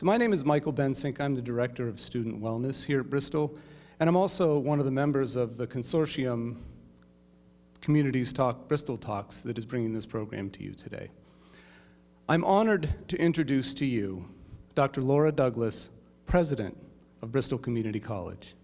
So my name is Michael Bensink. I'm the Director of Student Wellness here at Bristol, and I'm also one of the members of the consortium Communities Talk, Bristol Talks, that is bringing this program to you today. I'm honored to introduce to you Dr. Laura Douglas, President of Bristol Community College.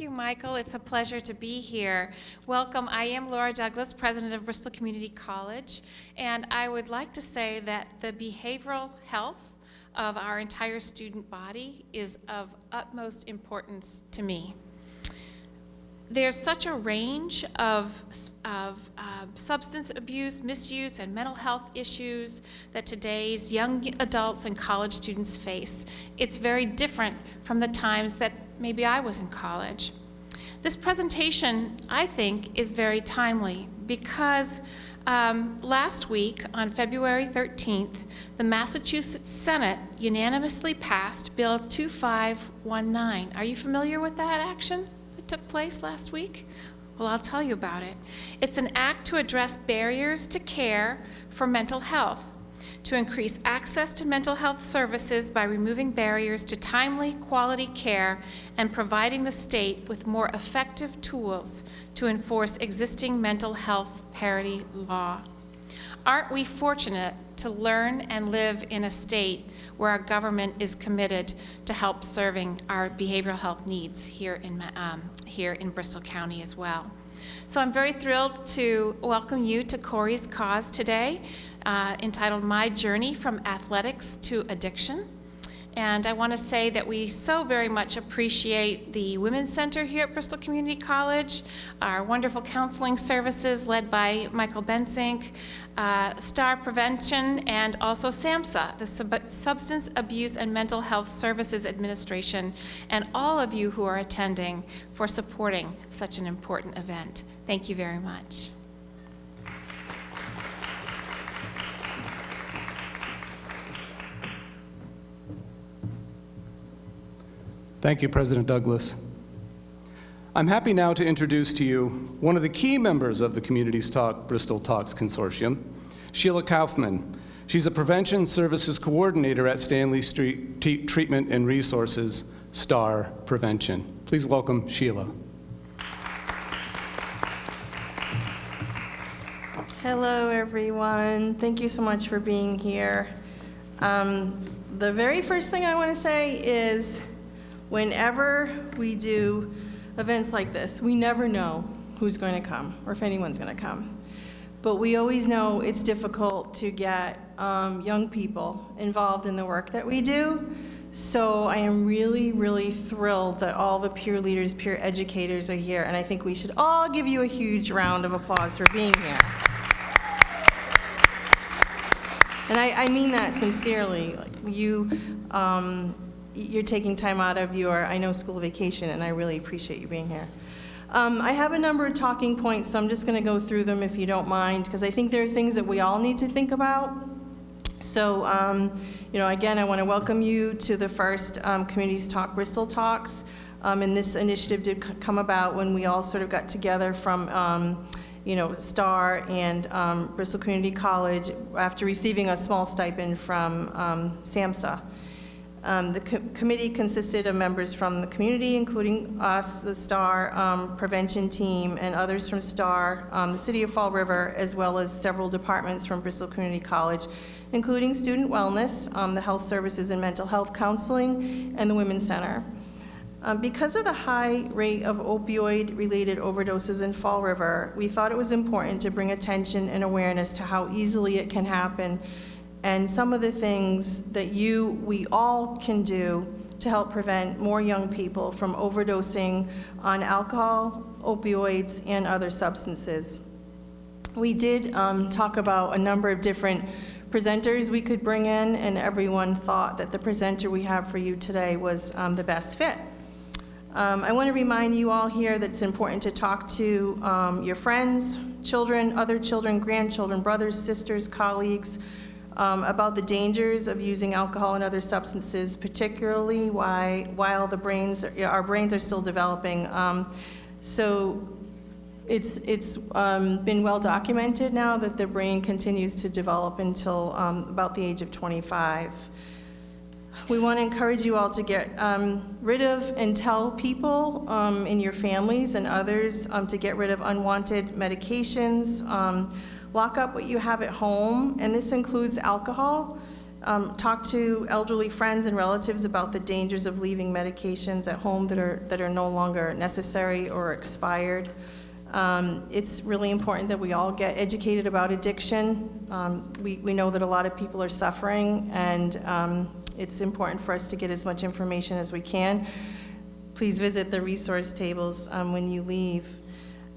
Thank you, Michael. It's a pleasure to be here. Welcome. I am Laura Douglas, president of Bristol Community College, and I would like to say that the behavioral health of our entire student body is of utmost importance to me there's such a range of, of uh, substance abuse, misuse, and mental health issues that today's young adults and college students face. It's very different from the times that maybe I was in college. This presentation, I think, is very timely because um, last week, on February 13th, the Massachusetts Senate unanimously passed Bill 2519. Are you familiar with that action? That took place last week? Well, I'll tell you about it. It's an act to address barriers to care for mental health, to increase access to mental health services by removing barriers to timely, quality care and providing the state with more effective tools to enforce existing mental health parity law. Aren't we fortunate to learn and live in a state where our government is committed to help serving our behavioral health needs here in, um, here in Bristol County as well. So I'm very thrilled to welcome you to Corey's Cause today, uh, entitled My Journey from Athletics to Addiction. And I want to say that we so very much appreciate the Women's Center here at Bristol Community College, our wonderful counseling services led by Michael Bensink, uh, STAR Prevention, and also SAMHSA, the Sub Substance Abuse and Mental Health Services Administration, and all of you who are attending for supporting such an important event. Thank you very much. Thank you, President Douglas. I'm happy now to introduce to you one of the key members of the Communities Talk Bristol Talks Consortium, Sheila Kaufman. She's a Prevention Services Coordinator at Stanley Street T Treatment and Resources, STAR Prevention. Please welcome Sheila. Hello, everyone. Thank you so much for being here. Um, the very first thing I want to say is whenever we do events like this, we never know who's going to come or if anyone's going to come. But we always know it's difficult to get um, young people involved in the work that we do. So I am really, really thrilled that all the peer leaders, peer educators are here, and I think we should all give you a huge round of applause for being here. And I, I mean that sincerely. Like you, um, you're taking time out of your, I know, school vacation, and I really appreciate you being here. Um, I have a number of talking points, so I'm just going to go through them if you don't mind, because I think there are things that we all need to think about. So, um, you know, again, I want to welcome you to the first um, Communities Talk Bristol Talks. Um, and this initiative did come about when we all sort of got together from, um, you know, STAR and um, Bristol Community College after receiving a small stipend from SAMHSA. Um, the co committee consisted of members from the community, including us, the STAR um, prevention team, and others from STAR, um, the City of Fall River, as well as several departments from Bristol Community College, including student wellness, um, the health services and mental health counseling, and the Women's Center. Um, because of the high rate of opioid-related overdoses in Fall River, we thought it was important to bring attention and awareness to how easily it can happen and some of the things that you, we all can do to help prevent more young people from overdosing on alcohol, opioids, and other substances. We did um, talk about a number of different presenters we could bring in, and everyone thought that the presenter we have for you today was um, the best fit. Um, I want to remind you all here that it's important to talk to um, your friends, children, other children, grandchildren, brothers, sisters, colleagues, um, about the dangers of using alcohol and other substances, particularly why, while the brains, our brains are still developing. Um, so it's, it's um, been well documented now that the brain continues to develop until um, about the age of 25. We want to encourage you all to get um, rid of and tell people um, in your families and others um, to get rid of unwanted medications. Lock up what you have at home, and this includes alcohol. Um, Talk to elderly friends and relatives about the dangers of leaving medications at home that are, that are no longer necessary or expired. Um, It's really important that we all get educated about addiction. Um, We, we know that a lot of people are suffering, and um, it's important for us to get as much information as we can. Please visit the resource tables um, when you leave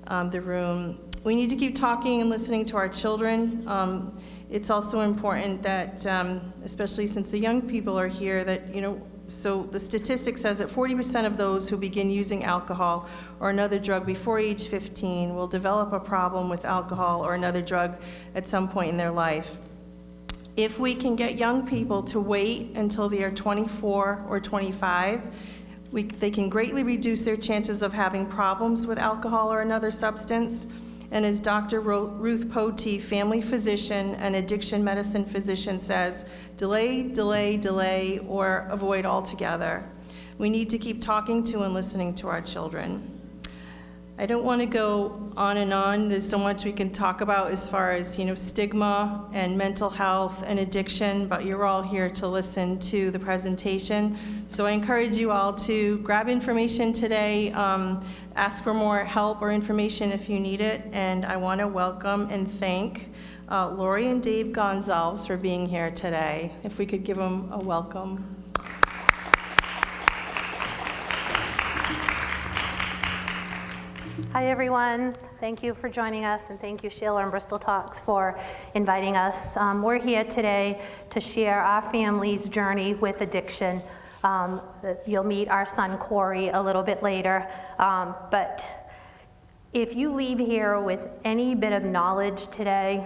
um, the room. We need to keep talking and listening to our children. Um, It's also important that, um, especially since the young people are here, that, you know, so the statistic says that 40% of those who begin using alcohol or another drug before age 15 will develop a problem with alcohol or another drug at some point in their life. If we can get young people to wait until they are 24 or 25, we, they can greatly reduce their chances of having problems with alcohol or another substance. And as Dr. Ruth Potee, family physician and addiction medicine physician says, delay, delay, delay, or avoid altogether. We need to keep talking to and listening to our children. I don't want to go on and on. There's so much we can talk about as far as, you know, stigma and mental health and addiction, but you're all here to listen to the presentation. So I encourage you all to grab information today, um, ask for more help or information if you need it, and I want to welcome and thank uh, Lori and Dave Gonzalez for being here today. If we could give them a welcome. Hi, everyone. Thank you for joining us, and thank you, Sheila and Bristol Talks, for inviting us. Um, we're here today to share our family's journey with addiction. Um, you'll meet our son Corey a little bit later, um, but if you leave here with any bit of knowledge today,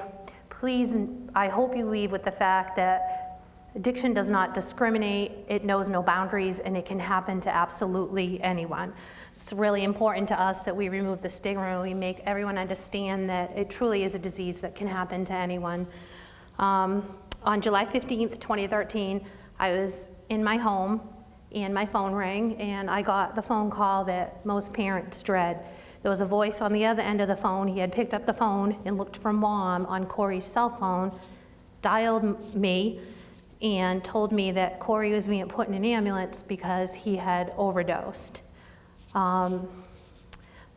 please, I hope you leave with the fact that addiction does not discriminate, it knows no boundaries, and it can happen to absolutely anyone. It's really important to us that we remove the stigma and we make everyone understand that it truly is a disease that can happen to anyone. Um, on July 15th, 2013, I was in my home and my phone rang and I got the phone call that most parents dread. There was a voice on the other end of the phone. He had picked up the phone and looked for mom on Corey's cell phone, dialed me, and told me that Corey was being put in an ambulance because he had overdosed. Um,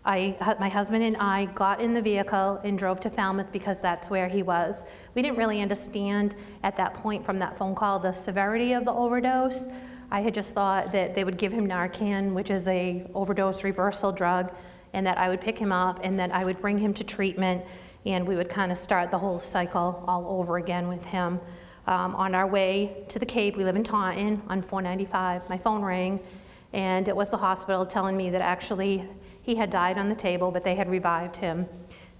I, my husband and I got in the vehicle and drove to Falmouth because that's where he was. We didn't really understand at that point from that phone call the severity of the overdose. I had just thought that they would give him Narcan, which is a overdose reversal drug, and that I would pick him up and that I would bring him to treatment and we would kind of start the whole cycle all over again with him. Um, on our way to the Cape, we live in Taunton on 495, my phone rang and it was the hospital telling me that actually he had died on the table, but they had revived him.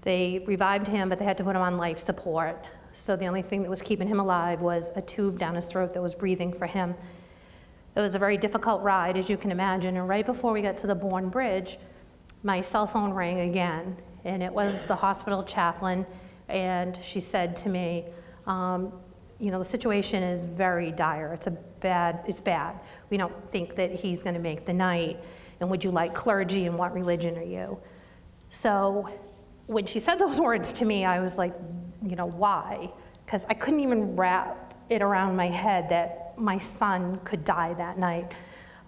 They revived him, but they had to put him on life support. So the only thing that was keeping him alive was a tube down his throat that was breathing for him. It was a very difficult ride, as you can imagine, and right before we got to the Bourne Bridge, my cell phone rang again, and it was the hospital chaplain, and she said to me, um, you know, the situation is very dire. It's a bad, it's bad. We don't think that he's going to make the night. And would you like clergy and what religion are you? So when she said those words to me, I was like, you know, why? Because I couldn't even wrap it around my head that my son could die that night.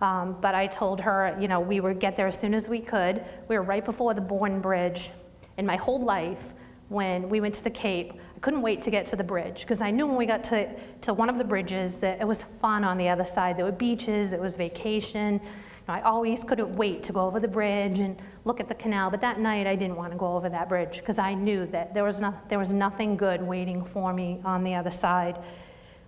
Um, but I told her, you know, we would get there as soon as we could. We were right before the Bourne Bridge. In my whole life, when we went to the Cape, couldn't wait to get to the bridge because I knew when we got to, to one of the bridges that it was fun on the other side. There were beaches, it was vacation. You know, I always couldn't wait to go over the bridge and look at the canal, but that night I didn't want to go over that bridge because I knew that there was, no, there was nothing good waiting for me on the other side.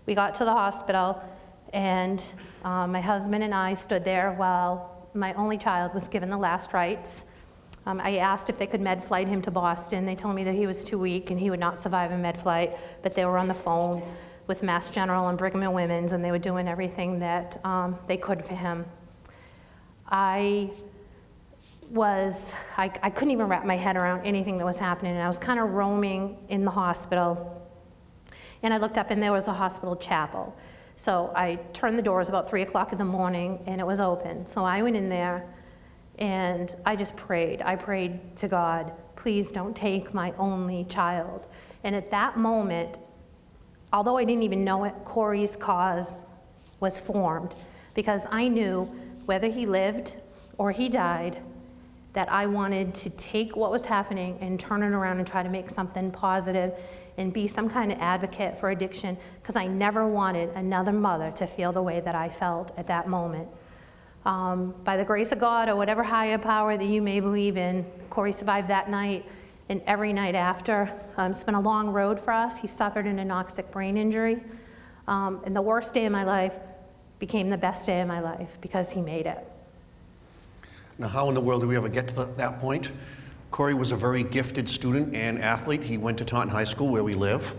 We got to the hospital and um, my husband and I stood there while my only child was given the last rites. Um, I asked if they could med flight him to Boston. They told me that he was too weak and he would not survive a med flight, but they were on the phone with Mass General and Brigham and Women's, and they were doing everything that um, they could for him. I was, I, I couldn't even wrap my head around anything that was happening. And I was kind of roaming in the hospital. And I looked up and there was a hospital chapel. So I turned the doors about three o'clock in the morning and it was open. So I went in there and I just prayed. I prayed to God, please don't take my only child. And at that moment, although I didn't even know it, Corey's cause was formed because I knew whether he lived or he died, that I wanted to take what was happening and turn it around and try to make something positive and be some kind of advocate for addiction because I never wanted another mother to feel the way that I felt at that moment. Um, by the grace of God or whatever higher power that you may believe in, Corey survived that night and every night after. Um, it's been a long road for us. He suffered an anoxic brain injury. Um, and the worst day of my life became the best day of my life because he made it. Now, how in the world did we ever get to that point? Corey was a very gifted student and athlete. He went to Taunton High School, where we live.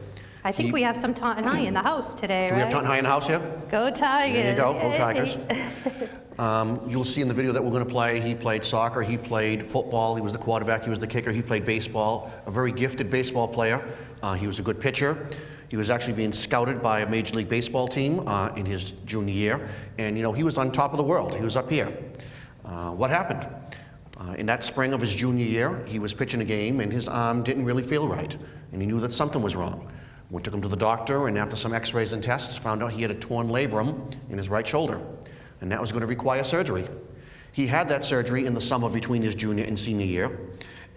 I think He- we have some Taunton High in the house today, Do we have? Taunton High in the house here? Go Tigers! There you go, go Tigers. Um, You'll see in the video that we're going to play, he played soccer, he played football, he was the quarterback, he was the kicker, he played baseball, a very gifted baseball player. Uh, He was a good pitcher. He was actually being scouted by a Major League Baseball team uh, in his junior year, and, you know, he was on top of the world. He was up here. Uh, What happened? Uh, In that spring of his junior year, he was pitching a game, and his arm didn't really feel right, and he knew that something was wrong. We took him to the doctor, and after some x-rays and tests, found out he had a torn labrum in his right shoulder, and that was going to require surgery. He had that surgery in the summer between his junior and senior year,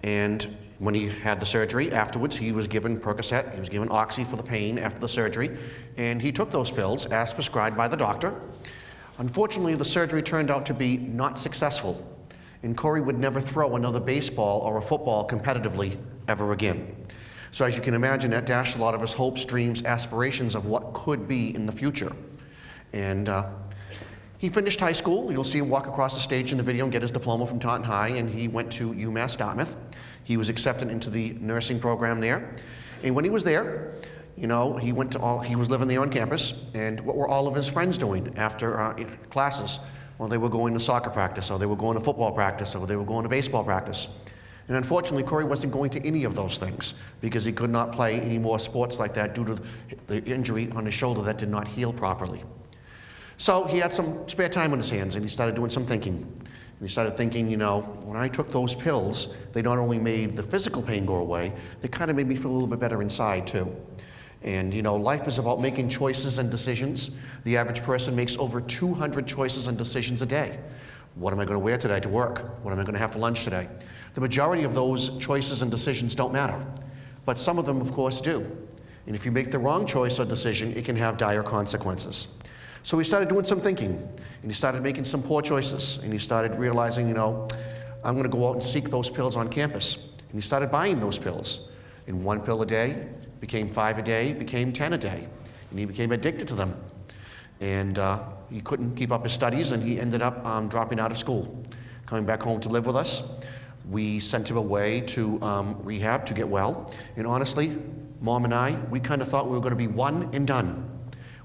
and when he had the surgery, afterwards, he was given Percocet, he was given Oxy for the pain after the surgery, and he took those pills as prescribed by the doctor. Unfortunately, the surgery turned out to be not successful, and Corey would never throw another baseball or a football competitively ever again. So as you can imagine, that dashed a lot of his hopes, dreams, aspirations of what could be in the future. And uh, he finished high school. You'll see him walk across the stage in the video and get his diploma from Taunton High, and he went to UMass Dartmouth. He was accepted into the nursing program there. And when he was there, you know, he went to all, he was living there on campus, and what were all of his friends doing after uh, classes? Well, they were going to soccer practice, or they were going to football practice, or they were going to baseball practice. And unfortunately, Corey wasn't going to any of those things because he could not play any more sports like that due to the injury on his shoulder that did not heal properly. So he had some spare time on his hands and he started doing some thinking. And he started thinking, you know, when I took those pills, they not only made the physical pain go away, they kind of made me feel a little bit better inside too. And you know, life is about making choices and decisions. The average person makes over 200 choices and decisions a day. What am I going to wear today to work? What am I going to have for lunch today? The majority of those choices and decisions don't matter, but some of them, of course, do. And if you make the wrong choice or decision, it can have dire consequences. So he started doing some thinking, and he started making some poor choices, and he started realizing, you know, I'm going to go out and seek those pills on campus. And he started buying those pills. And one pill a day became five a day, became 10 a day, and he became addicted to them. And uh, he couldn't keep up his studies, and he ended up um, dropping out of school, coming back home to live with us. We sent him away to um, rehab to get well. And honestly, mom and I, we kind of thought we were going to be one and done.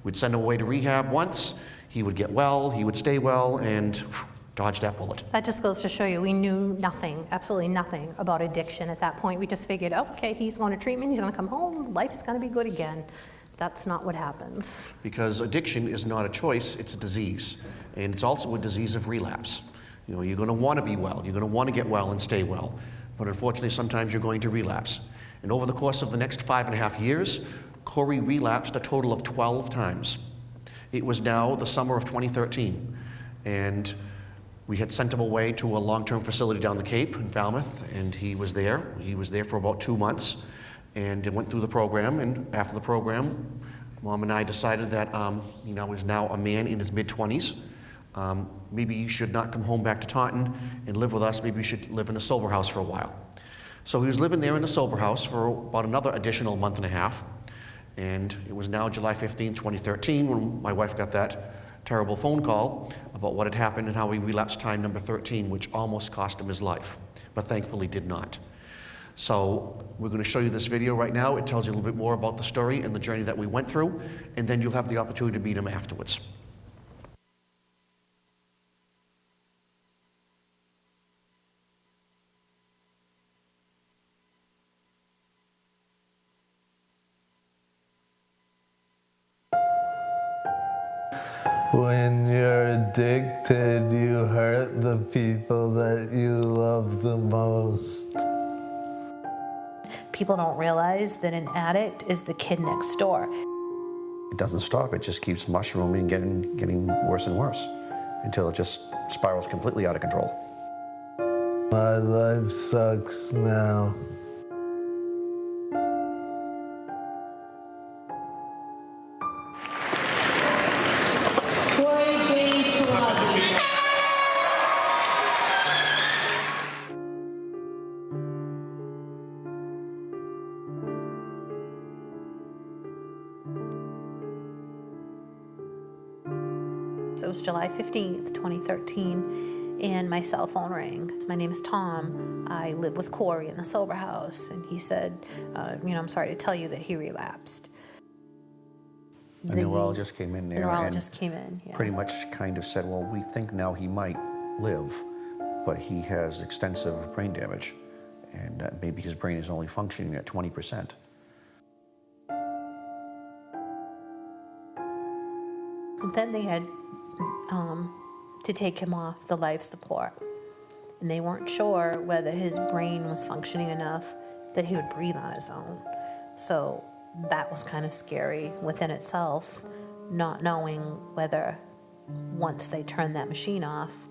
We'd send him away to rehab once, he would get well, he would stay well, and whew, dodge that bullet. That just goes to show you, we knew nothing, absolutely nothing about addiction at that point. We just figured, oh, okay, he's going to treatment, he's going to come home, life's going to be good again. That's not what happens. Because addiction is not a choice, it's a disease. And it's also a disease of relapse. You know, you're going to want to be well, you're going to want to get well and stay well. But unfortunately, sometimes you're going to relapse. And over the course of the next five and a half years, Corey relapsed a total of 12 times. It was now the summer of 2013. And we had sent him away to a long-term facility down the Cape in Falmouth, and he was there. He was there for about two months and went through the program. And after the program, mom and I decided that um, he now is now a man in his mid-20s. Um, maybe you should not come home back to Taunton and live with us. Maybe you should live in a sober house for a while. So he was living there in a sober house for about another additional month and a half. And it was now July 15, 2013, when my wife got that terrible phone call about what had happened and how he relapsed time number 13, which almost cost him his life, but thankfully did not. So we're going to show you this video right now. It tells you a little bit more about the story and the journey that we went through, and then you'll have the opportunity to meet him afterwards. Addicted, you hurt the people that you love the most. People don't realize that an addict is the kid next door. It doesn't stop. It just keeps mushrooming and getting, getting worse and worse until it just spirals completely out of control. My life sucks now. July 15th, 2013, and my cell phone rang. My name is Tom. I live with Corey in the sober house, and he said, uh, you know, I'm sorry to tell you that he relapsed. The The- neurologist came in The there neurologist and came in, yeah. pretty much kind of said, well, we think now he might live, but he has extensive brain damage, and that maybe his brain is only functioning at 20%. Then they had um, to take him off the life support. And they weren't sure whether his brain was functioning enough that he would breathe on his own. So that was kind of scary within itself, not knowing whether once they turned that machine off,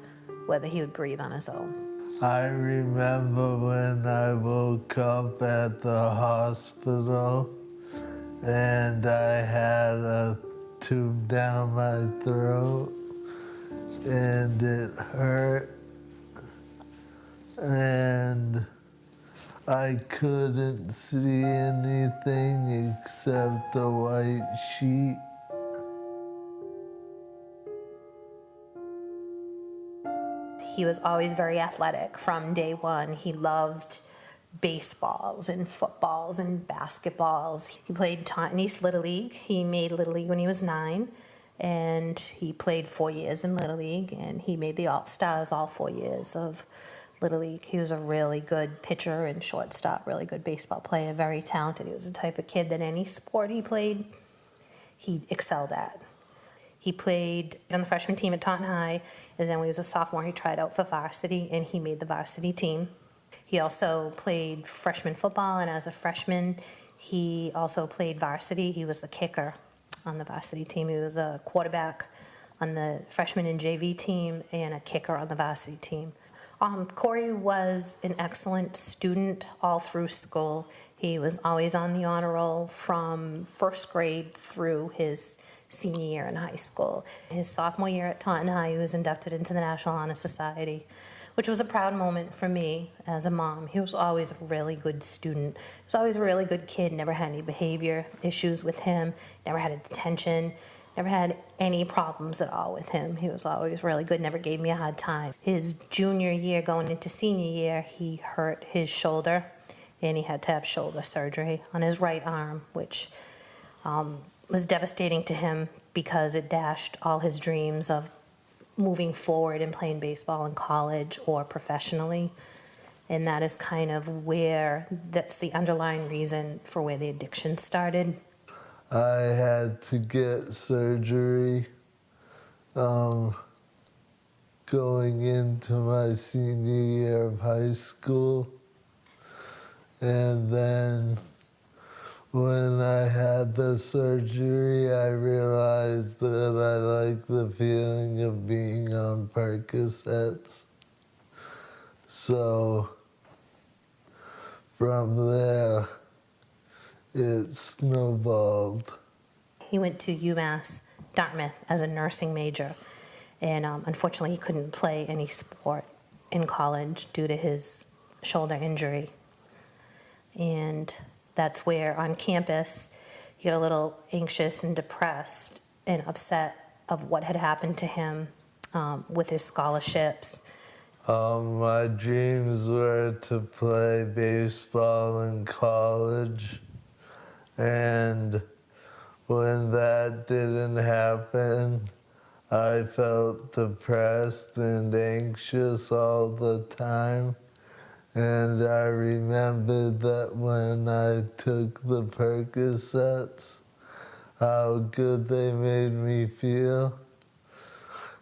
whether he would breathe on his own. I remember when I woke up at the hospital and I had a tube down my throat and it hurt and I couldn't see anything except a white sheet. He was always very athletic from day one. He loved baseballs and footballs and basketballs. He played Taunton East Little League. He made Little League when he was nine, and he played four years in Little League, and he made the All Stars all four years of Little League. He was a really good pitcher and shortstop, really good baseball player, very talented. He was the type of kid that any sport he played, he excelled at. He played on the freshman team at Taunton High, and then when he was a sophomore, he tried out for varsity, and he made the varsity team. He also played freshman football, and as a freshman, he also played varsity. He was the kicker on the varsity team. He was a quarterback on the freshman and JV team, and a kicker on the varsity team. Um, Corey was an excellent student all through school. He was always on the honor roll from first grade through his senior year in high school. His sophomore year at Taunton High, he was inducted into the National Honor Society, which was a proud moment for me as a mom. He was always a really good student. He was always a really good kid, never had any behavior issues with him, never had a detention, never had any problems at all with him. He was always really good, never gave me a hard time. His junior year, going into senior year, he hurt his shoulder and he had to have shoulder surgery on his right arm, which um, was devastating to him because it dashed all his dreams of moving forward and playing baseball in college or professionally. And that is kind of where, that's the underlying reason for where the addiction started. I had to get surgery um, going into my senior year of high school. And then when I had the surgery, I realized that I like the feeling of being on Percocets. So from there, it snowballed. He went to UMass Dartmouth as a nursing major, and um, unfortunately, he couldn't play any sport in college due to his shoulder injury. And that's where on campus, he got a little anxious and depressed and upset of what had happened to him um, with his scholarships. Um, my dreams were to play baseball in college, and when that didn't happen, I felt depressed and anxious all the time. And I remembered that when I took the Percocets, how good they made me feel.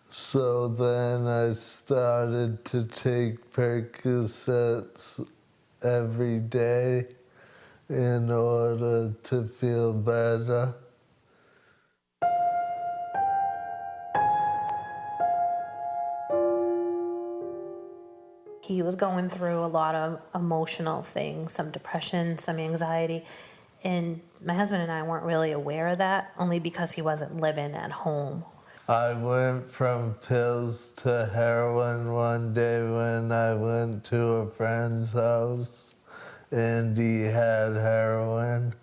So then I started to take Percocets every day in order to feel better. He was going through a lot of emotional things, some depression, some anxiety. And my husband and I weren't really aware of that, only because he wasn't living at home. I went from pills to heroin one day when I went to a friend's house and he had heroin.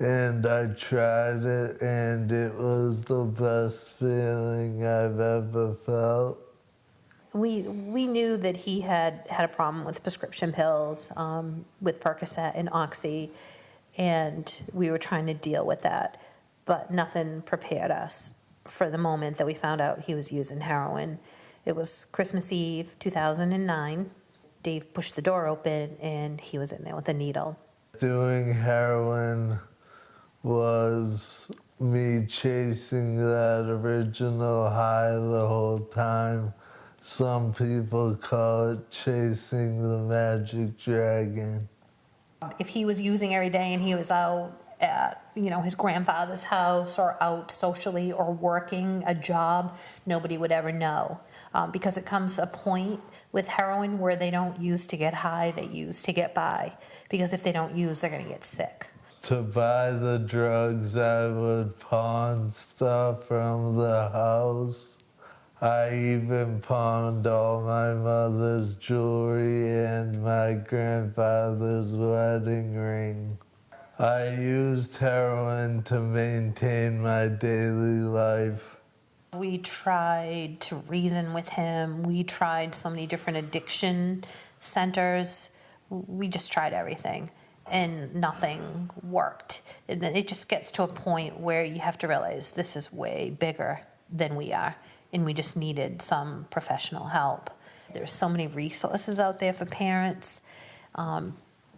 And I tried it and it was the best feeling I've ever felt. We, we knew that he had had a problem with prescription pills, um, with Percocet and Oxy, and we were trying to deal with that. But nothing prepared us for the moment that we found out he was using heroin. It was Christmas Eve, 2009. Dave pushed the door open and he was in there with a needle. Doing heroin was me chasing that original high the whole time. Some people call it chasing the magic dragon. If he was using every day and he was out at, you know, his grandfather's house or out socially or working a job, nobody would ever know. Um, because it comes a point with heroin where they don't use to get high, they use to get by. Because if they don't use, they're going to get sick. To buy the drugs, I would pawn stuff from the house. I even pawned all my mother's jewelry and my grandfather's wedding ring. I used heroin to maintain my daily life. We tried to reason with him. We tried so many different addiction centers. We just tried everything and nothing worked. And it just gets to a point where you have to realize this is way bigger than we are and we just needed some professional help. There's so many resources out there for parents. Um,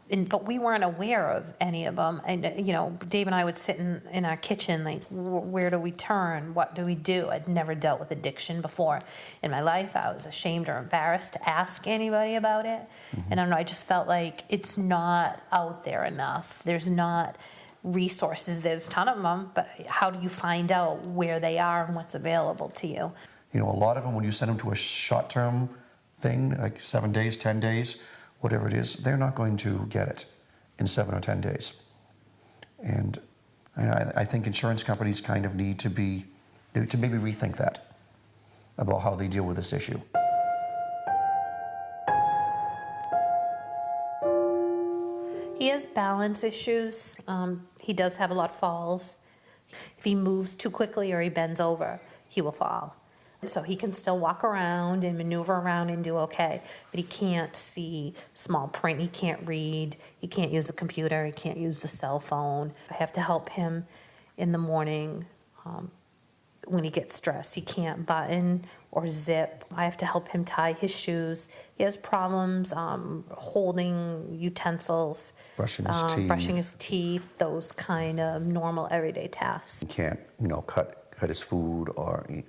and, but we weren't aware of any of them. And, uh, you know, Dave and I would sit in, in our kitchen, like, where do we turn? What do we do? I'd never dealt with addiction before in my life. I was ashamed or embarrassed to ask anybody about it. And I don't know, I just felt like it's not out there enough. There's not resources. There's a ton of them, but how do you find out where they are and what's available to you? You know, a lot of them, when you send them to a short term thing, like seven days, 10 days, whatever it is, they're not going to get it in seven or 10 days. And I, I think insurance companies kind of need to be, to maybe rethink that about how they deal with this issue. He has balance issues. Um, he does have a lot of falls. If he moves too quickly or he bends over, he will fall. So he can still walk around and maneuver around and do okay, but he can't see small print. He can't read. He can't use the computer. He can't use the cell phone. I have to help him in the morning um, when he gets stressed. He can't button or zip. I have to help him tie his shoes. He has problems um, holding utensils, Brushing his um, brushing teeth. his teeth, those kind of normal everyday tasks. He can't, you know, cut, cut his food or he,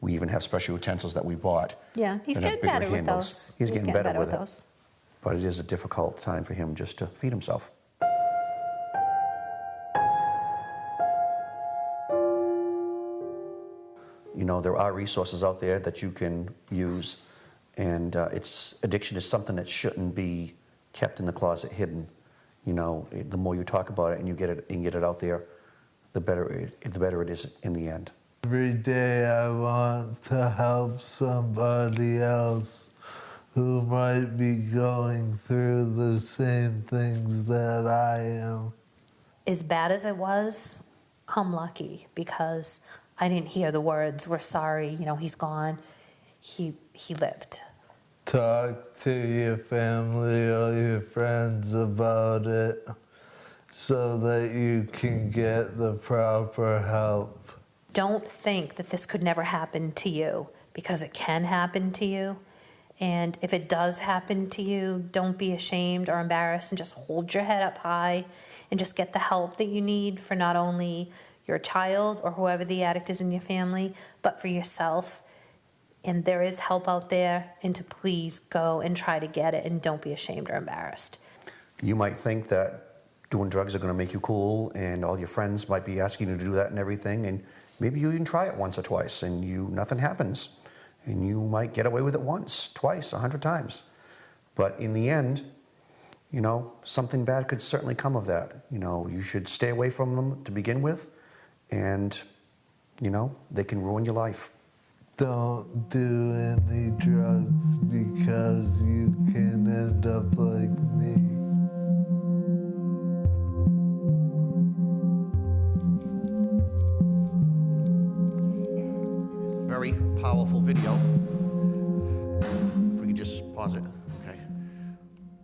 we even have special utensils that we bought. Yeah, he's getting better with those. He's, getting, better, with, it. those. But it is a difficult time for him just to feed himself. You know, there are resources out there that you can use, and uh, it's addiction is something that shouldn't be kept in the closet, hidden. You know, it- the more you talk about it and you get it and get it out there, the better it, the better it is in the end. Every day I want to help somebody else who might be going through the same things that I am. As bad as it was, I'm lucky because I didn't hear the words, we're sorry, you know, he's gone. He, he lived. Talk to your family or your friends about it so that you can get the proper help. Don't think that this could never happen to you because it can happen to you. And if it does happen to you, don't be ashamed or embarrassed and just hold your head up high and just get the help that you need for not only your child or whoever the addict is in your family, but for yourself. and there is help out there, and to please go and try to get it and don't be ashamed or embarrassed. You might think that doing drugs are going to make you cool, and all your friends might be asking you to do that and everything, and maybe you even try it once or twice, and you nothing happens, and you might get away with it once, twice, a hundred times, but in the end, you know, something bad could certainly come of that. You know, you should stay away from them to begin with, and you know, they can ruin your life. Don't do any drugs because you can end up like me. Very powerful video. If we could just pause it, okay.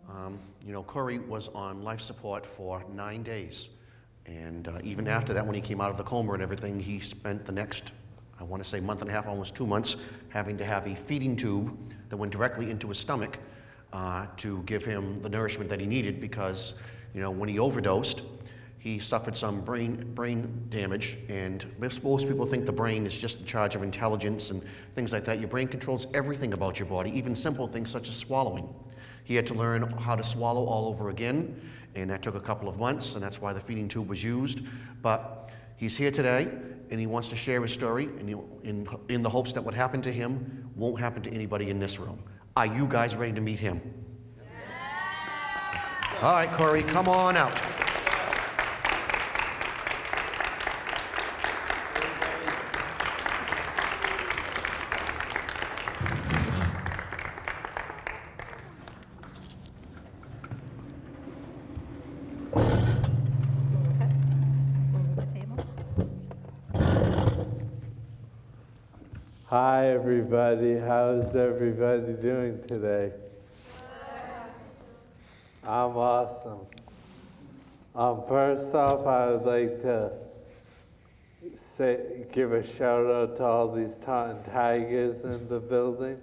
Um, you know, Corey was on life support for nine days. And uh, even after that, when he came out of the coma and everything, he spent the next, I want to say, month and a half, almost two months, having to have a feeding tube that went directly into his stomach uh, to give him the nourishment that he needed because, you know, when he overdosed, he suffered some brain, brain damage, and most, most people think the brain is just in charge of intelligence and things like that. Your brain controls everything about your body, even simple things such as swallowing. He had to learn how to swallow all over again, and that took a couple of months, and that's why the feeding tube was used. But he's here today, and he wants to share his story, and he, in, in the hopes that what happened to him won't happen to anybody in this room. Are you guys ready to meet him? All right, Corey, come on out. Everybody. How's everybody doing today? I'm awesome. Um, first off, I would like to say, give a shout out to all these Taunton Tigers in the building.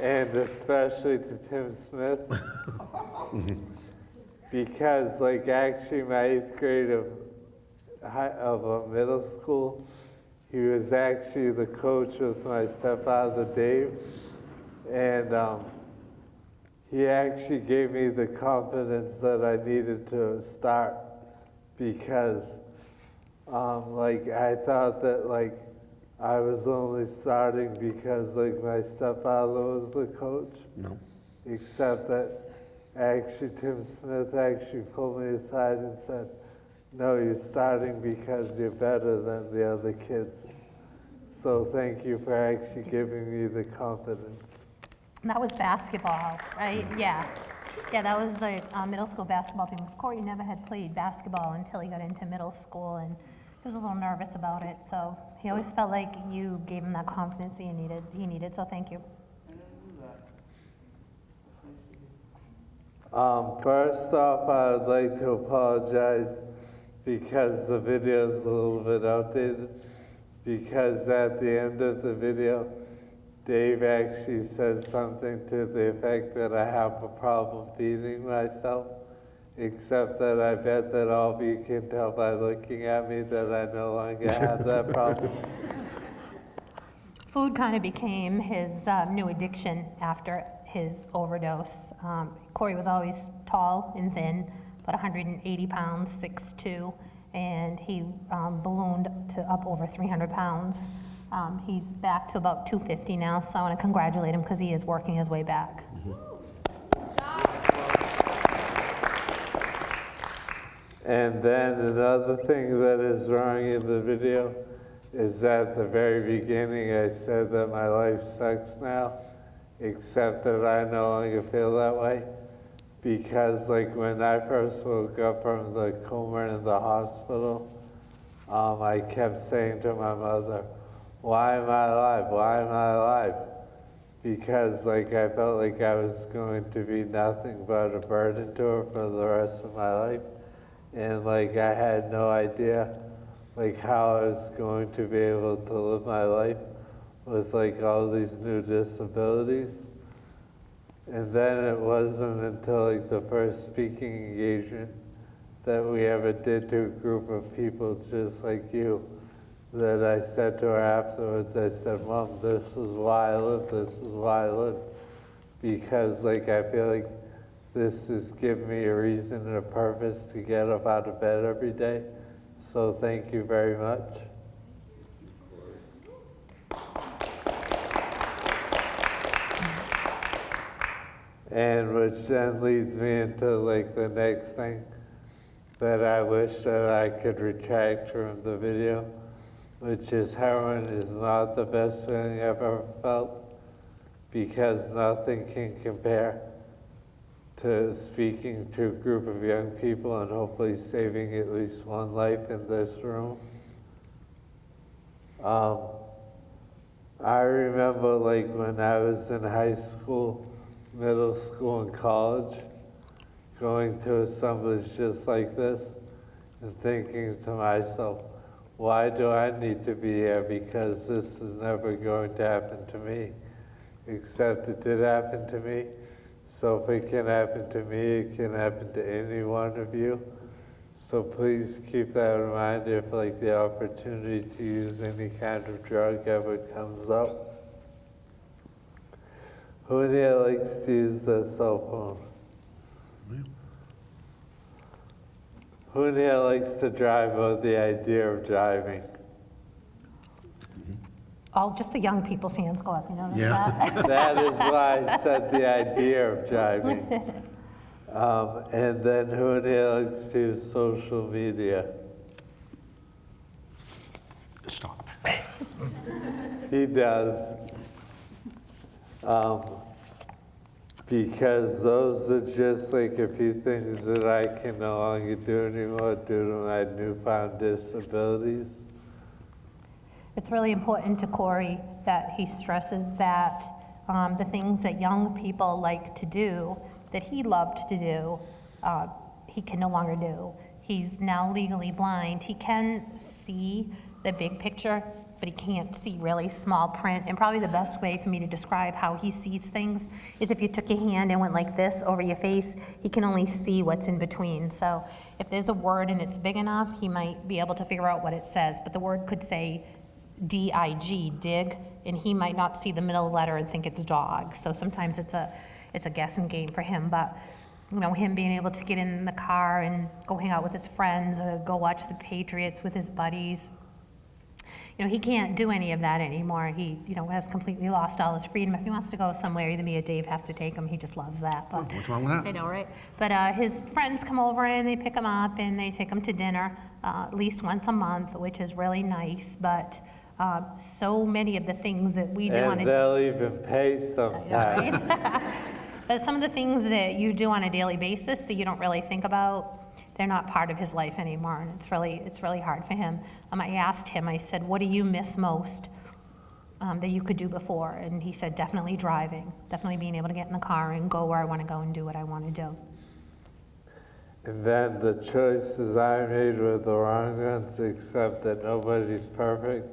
and especially to Tim Smith. because, like, actually, my eighth grade of of a middle school. He was actually the coach with my stepfather Dave, and um, he actually gave me the confidence that I needed to start because, um, like, I thought that like I was only starting because like my stepfather was the coach, No. except that actually Tim Smith actually pulled me aside and said. No, you're starting because you're better than the other kids. So thank you for actually giving me the confidence. That was basketball, right? Yeah. Yeah, that was the uh, middle school basketball team. Of course, Corey never had played basketball until he got into middle school, and he was a little nervous about it. So he always felt like you gave him that confidence he needed. He needed. So thank you. Um, first off, I would like to apologize because the video is a little bit outdated. Because at the end of the video, Dave actually says something to the effect that I have a problem feeding myself. Except that I bet that all of you can tell by looking at me that I no longer have that problem. Food kind of became his uh, new addiction after his overdose. Um, Corey was always tall and thin, about 180 pounds, 6'2", and he um, ballooned to up over 300 pounds. Um, he's back to about 250 now, so I want to congratulate him because he is working his way back. And then another thing that is wrong in the video is at the very beginning I said that my life sucks now, except that I no longer feel that way. Because like when I first woke up from the coma in the hospital, um, I kept saying to my mother, why am I alive? Why am I alive? Because like I felt like I was going to be nothing but a burden to her for the rest of my life and like I had no idea like how I was going to be able to live my life with like all these new disabilities. And then it wasn't until like the first speaking engagement that we ever did to a group of people just like you that I said to her afterwards, I said, Mom, this is why I live, this is why I live. Because like I feel like this has given me a reason and a purpose to get up out of bed every day. So thank you very much. And which then leads me into like the next thing that I wish that I could retract from the video, which is heroin is not the best feeling I've ever felt because nothing can compare to speaking to a group of young people and hopefully saving at least one life in this room. Um, I remember like when I was in high school, middle school, and college, going to assemblies just like this and thinking to myself, why do I need to be here? Because this is never going to happen to me. Except it did happen to me. So if it can happen to me, it can happen to any one of you. So please keep that in mind if like the opportunity to use any kind of drug ever comes up. Who here likes to use their cell phone? Who here likes to drive or the idea of driving? All, just the young people's hands go up, you know? Yeah. that? That is why I said the idea of driving. Um, and then who in here likes to use social media? Stop. He does. Um, because those are just like a few things that I can no longer do anymore due to my newfound disabilities. It's really important to Corey that he stresses that um, the things that young people like to do, that he loved to do, uh, he can no longer do. He's now legally blind. He can see the big picture, but he can't see really small print. And probably the best way for me to describe how he sees things is if you took your hand and went like this over your face, he can only see what's in between. So if there's a word and it's big enough, he might be able to figure out what it says. But the word could say D-I-G, dig, and he might not see the middle letter and think it's dog. So sometimes it's a, it's a guessing game for him, but, you know, him being able to get in the car and go hang out with his friends, or go watch the Patriots with his buddies. You know, he can't do any of that anymore. He, you know, has completely lost all his freedom. If he wants to go somewhere, either me or Dave have to take him. He just loves that, but. What's wrong with that? I know, right? But uh, his friends come over and they pick him up and they take him to dinner uh, at least once a month, which is really nice. But uh, so many of the things that we do on And a they'll even pay sometimes. but some of the things that you do on a daily basis that you don't really think about, they're not part of his life anymore, and it's really it's really hard for him. Um, I asked him, I said, "What do you miss most um, that you could do before?" And he said, "Definitely driving, definitely being able to get in the car and go where I want to go and do what I want to do." And then the choices I made were the wrong ones, except that nobody's perfect.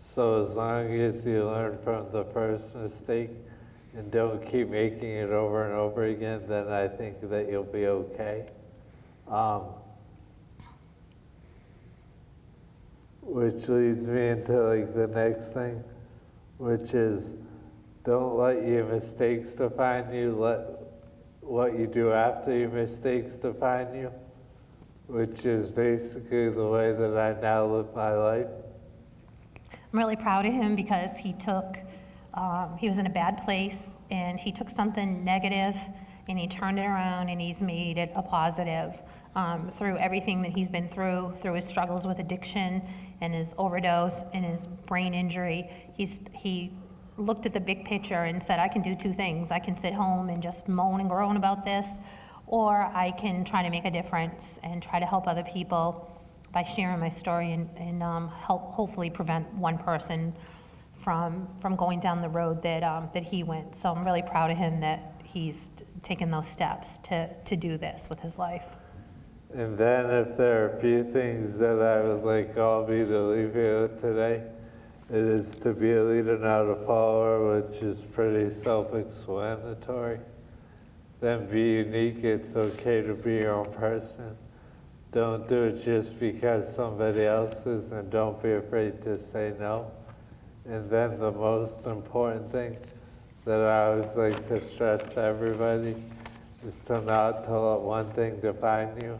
So as long as you learn from the first mistake and don't keep making it over and over again, then I think that you'll be okay. Um, which leads me into like the next thing, which is don't let your mistakes define you, let what you do after your mistakes define you, which is basically the way that I now live my life. I'm really proud of him because he took, um, he was in a bad place and he took something negative and he turned it around and he's made it a positive um, through everything that he's been through, through his struggles with addiction and his overdose and his brain injury. He's, he looked at the big picture and said, I can do two things. I can sit home and just moan and groan about this, or I can try to make a difference and try to help other people by sharing my story and, and um, help hopefully prevent one person from, from going down the road that, um, that he went. So I'm really proud of him that he's taken those steps to, to do this with his life. And then if there are a few things that I would like all of you to leave here with today, it is to be a leader, not a follower, which is pretty self-explanatory. Then be unique, it's okay to be your own person. don't do it just because somebody else is, and don't be afraid to say no. And then the most important thing that I always like to stress to everybody is to not to let one thing define you.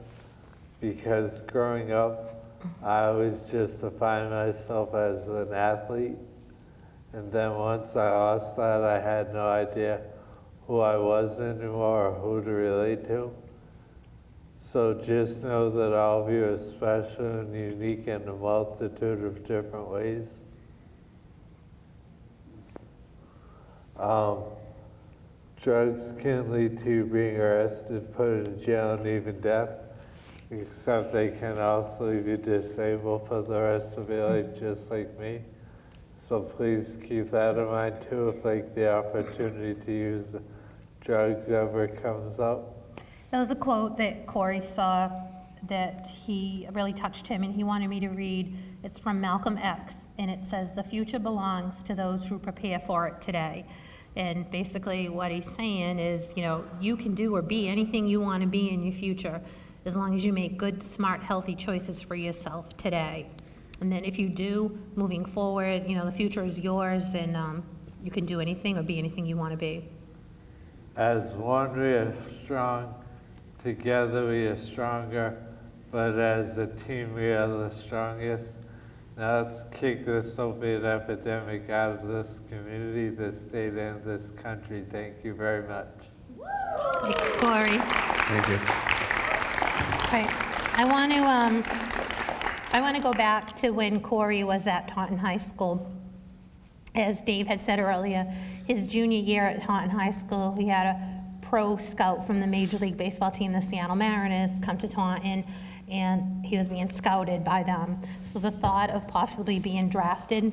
Because growing up, I always just defined myself as an athlete. And then once I lost that, I had no idea who I was anymore or who to relate to. So just know that all of you are special and unique in a multitude of different ways. Um, drugs can lead to being arrested, put in jail, and even death. Except they can also you disabled for the rest of your life, just like me. So please keep that in mind too, if like the opportunity to use drugs ever comes up. There was a quote that Corey saw that he really touched him, and he wanted me to read. It's from Malcolm X, and it says, "The future belongs to those who prepare for it today." And basically, what he's saying is, you know, you can do or be anything you want to be in your future, as long as you make good, smart, healthy choices for yourself today. And then if you do, moving forward, you know, the future is yours, and um, you can do anything or be anything you want to be. As one we are strong, together we are stronger, but as a team we are the strongest. Now let's kick this opiate epidemic out of this community, this state, and this country. Thank you very much. Corey. Thank you. Right. I want to, um, I want to go back to when Corey was at Taunton High School. As Dave had said earlier, his junior year at Taunton High School, he had a pro scout from the Major League Baseball team, the Seattle Mariners, come to Taunton, and he was being scouted by them. So the thought of possibly being drafted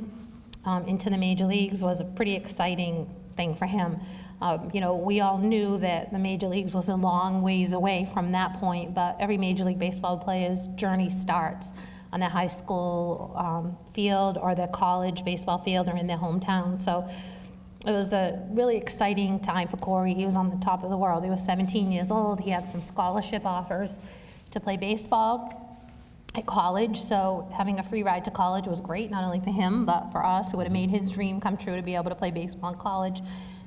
um, into the major leagues was a pretty exciting thing for him. Um, you know, we all knew that the major leagues was a long ways away from that point, but every Major League Baseball player's journey starts on the high school um, field or the college baseball field or in their hometown. So it was a really exciting time for Corey. He was on the top of the world. He was 17 years old. He had some scholarship offers to play baseball at college, so having a free ride to college was great, not only for him, but for us. It would have made his dream come true to be able to play baseball in college.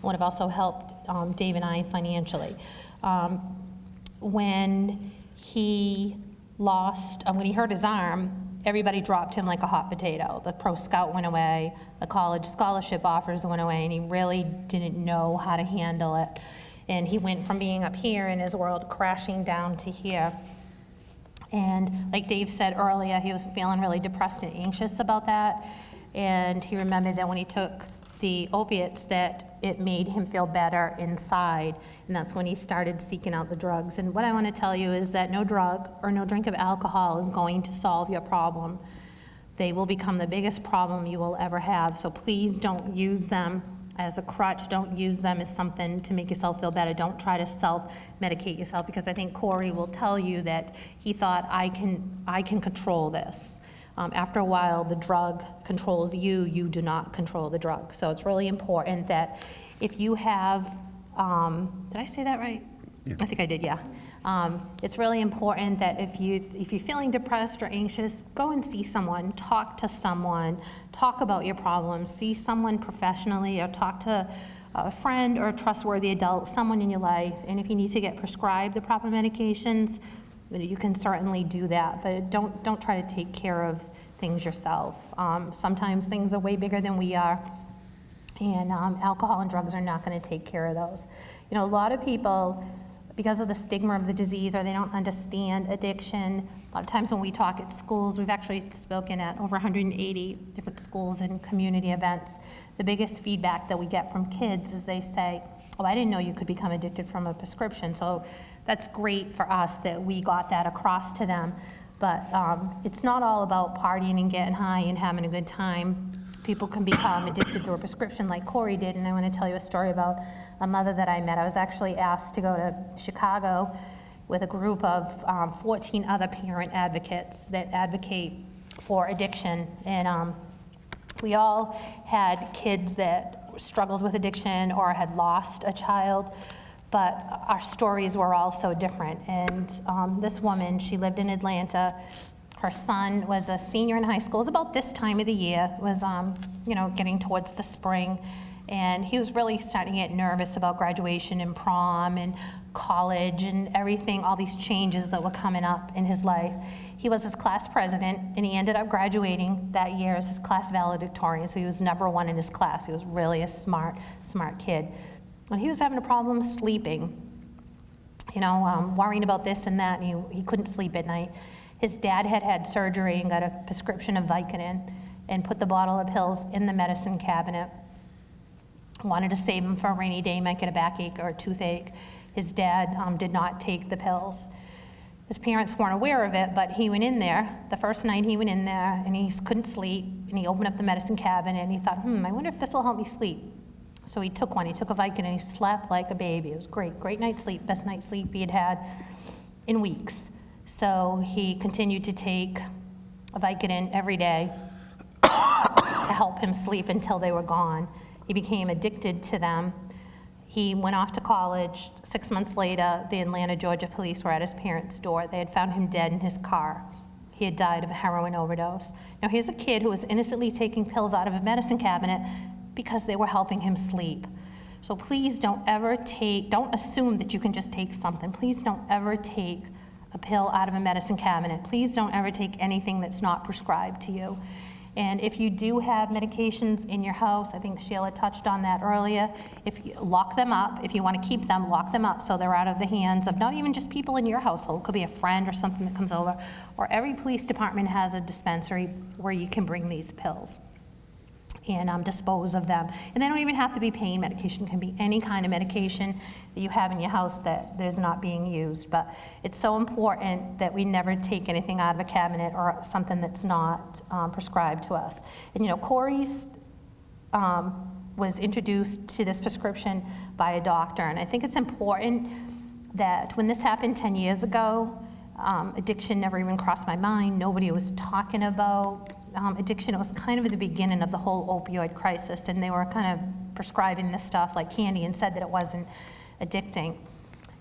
Would have also helped um, Dave and I financially. Um, when he lost, um, when he hurt his arm, everybody dropped him like a hot potato. The pro scout went away, the college scholarship offers went away, and he really didn't know how to handle it. And he went from being up here in his world crashing down to here. And like Dave said earlier, he was feeling really depressed and anxious about that. And he remembered that when he took the opiates, that it made him feel better inside. And that's when he started seeking out the drugs. And what I want to tell you is that no drug or no drink of alcohol is going to solve your problem. They will become the biggest problem you will ever have. So please don't use them as a crutch. Don't use them as something to make yourself feel better. Don't try to self-medicate yourself because I think Corey will tell you that he thought, I can, I can control this. Um, after a while, the drug controls you, you do not control the drug. So it's really important that if you have, um, did I say that right? I think I did, yeah. Um, it's really important that if you if you're feeling depressed or anxious, go and see someone, talk to someone, talk about your problems, see someone professionally, or talk to a friend or a trustworthy adult, someone in your life. And if you need to get prescribed the proper medications, you can certainly do that. But don't don't try to take care of things yourself. Um, sometimes things are way bigger than we are. And um, alcohol and drugs are not going to take care of those. You know, a lot of people because of the stigma of the disease or they don't understand addiction. A lot of times when we talk at schools, we've actually spoken at over 180 different schools and community events. The biggest feedback that we get from kids is they say, oh, I didn't know you could become addicted from a prescription. So that's great for us that we got that across to them. But um, it's not all about partying and getting high and having a good time. People can become addicted to a prescription like Corey did, and I want to tell you a story about a mother that I met. I was actually asked to go to Chicago with a group of um, 14 other parent advocates that advocate for addiction. And um, we all had kids that struggled with addiction or had lost a child. But our stories were all so different. And um, this woman, she lived in Atlanta. Her son was a senior in high school. It was about this time of the year. It was, um, you know, getting towards the spring. And he was really starting to get nervous about graduation and prom and college and everything, all these changes that were coming up in his life. He was his class president, and he ended up graduating that year as his class valedictorian, so he was number one in his class. He was really a smart, smart kid. When he was having a problem sleeping, you know, um, worrying about this and that, and he, he couldn't sleep at night. His dad had had surgery and got a prescription of Vicodin and put the bottle of pills in the medicine cabinet. Wanted to save him for a rainy day, might get a backache or a toothache. His dad um, did not take the pills. His parents weren't aware of it, but he went in there. The first night he went in there and he couldn't sleep, and he opened up the medicine cabinet and he thought, hmm, I wonder if this will help me sleep. So he took one. He took a Vicodin and he slept like a baby. It was great, great night's sleep, best night's sleep he had had in weeks. So he continued to take a Vicodin every day to help him sleep until they were gone. He became addicted to them. He went off to college. Six months later, the Atlanta, Georgia police were at his parents' door. They had found him dead in his car. He had died of a heroin overdose. Now, here's a kid who was innocently taking pills out of a medicine cabinet because they were helping him sleep. So please don't ever take, don't assume that you can just take something. Please don't ever take a pill out of a medicine cabinet. Please don't ever take anything that's not prescribed to you. And if you do have medications in your house, I think Sheila touched on that earlier, if you lock them up, if you want to keep them, lock them up so they're out of the hands of not even just people in your household, it could be a friend or something that comes over, or every police department has a dispensary where you can bring these pills and um, dispose of them. And they don't even have to be pain medication, it can be any kind of medication that you have in your house that is not being used. But it's so important that we never take anything out of a cabinet or something that's not um, prescribed to us. And you know, Corey's um, was introduced to this prescription by a doctor, and I think it's important that when this happened 10 years ago, um, addiction never even crossed my mind. Nobody was talking about um, addiction, it was kind of the beginning of the whole opioid crisis, and they were kind of prescribing this stuff like candy and said that it wasn't addicting.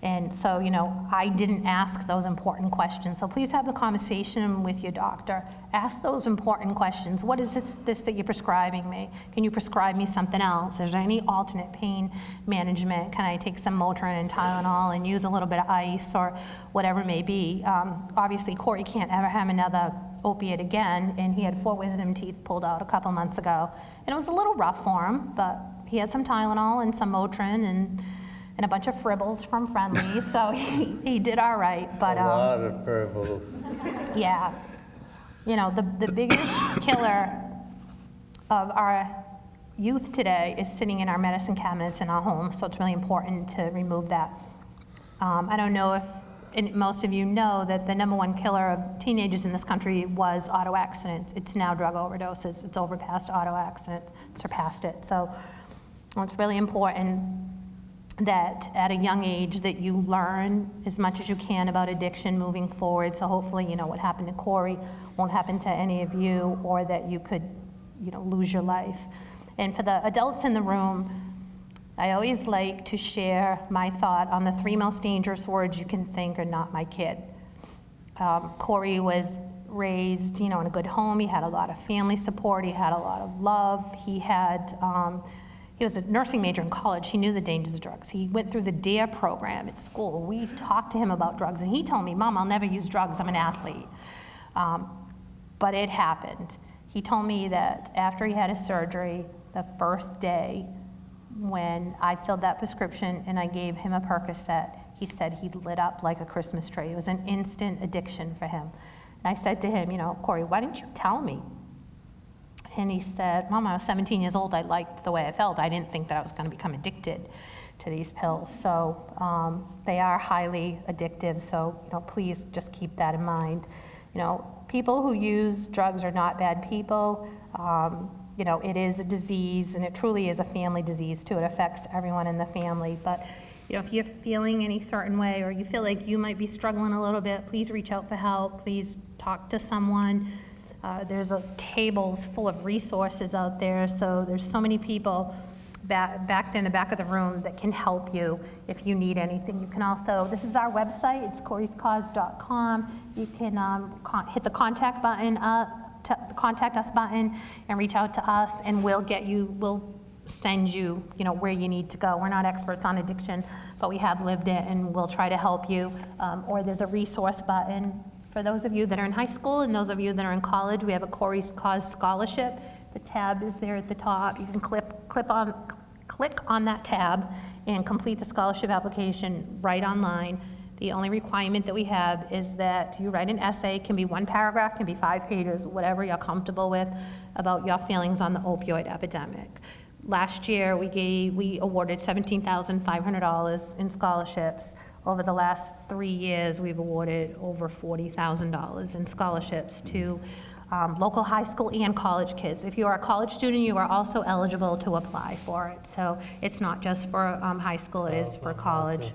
And so, you know, I didn't ask those important questions. So please have the conversation with your doctor. Ask those important questions. What is this, this that you're prescribing me? Can you prescribe me something else? Is there any alternate pain management? Can I take some Motrin and Tylenol and use a little bit of ice or whatever it may be? Um, obviously, Corey can't ever have another opiate again, and he had four wisdom teeth pulled out a couple months ago. And it was a little rough for him, but he had some Tylenol and some Motrin and and a bunch of fribbles from Friendly, so he, he did all right. But a um, lot of fribbles. yeah, you know, the, the biggest killer of our youth today is sitting in our medicine cabinets in our homes, so it's really important to remove that. Um, I don't know if most of you know that the number one killer of teenagers in this country was auto accidents. It's now drug overdoses. It's overpassed auto accidents, surpassed it. So it's really important that at a young age that you learn as much as you can about addiction moving forward. So hopefully, you know, what happened to Corey won't happen to any of you or that you could, you know, lose your life. And for the adults in the room, I always like to share my thought on the three most dangerous words you can think are not my kid. Um, Corey was raised, you know, in a good home. He had a lot of family support. He had a lot of love. He had um, he was a nursing major in college. He knew the dangers of drugs. He went through the DARE program at school. We talked to him about drugs, and he told me, Mom, I'll never use drugs. I'm an athlete. Um, but it happened. He told me that after he had his surgery, the first day when I filled that prescription and I gave him a Percocet, he said he lit up like a Christmas tree. It was an instant addiction for him. And I said to him, you know, Corey, why didn't you tell me? And he said, Mom, I was 17 years old. I liked the way I felt. I didn't think that I was going to become addicted to these pills. So um, they are highly addictive. So you know, please just keep that in mind. You know, people who use drugs are not bad people. Um, you know, it is a disease, and it truly is a family disease too. It affects everyone in the family. But you know, if you're feeling any certain way, or you feel like you might be struggling a little bit, please reach out for help. Please talk to someone. Uh, there's a, tables full of resources out there, so there's so many people back, back in the back of the room that can help you if you need anything. You can also, this is our website, it's coryscause.com. You can um, hit the contact button, the contact us button, and reach out to us, and we'll get you, we'll send you, you know, where you need to go. We're not experts on addiction, but we have lived it, and we'll try to help you. Um, Or there's a resource button for those of you that are in high school and those of you that are in college. We have a Corey's Cause Scholarship. The tab is there at the top. You can clip, clip on, click on that tab and complete the scholarship application right online. The only requirement that we have is that you write an essay, can be one paragraph, can be five pages, whatever you're comfortable with, about your feelings on the opioid epidemic. Last year, we gave, we awarded $17,500 in scholarships. Over the last three years, we've awarded over $40,000 in scholarships to um, local high school and college kids. If you are a college student, you are also eligible to apply for it. So it's not just for um, high school, it is for college.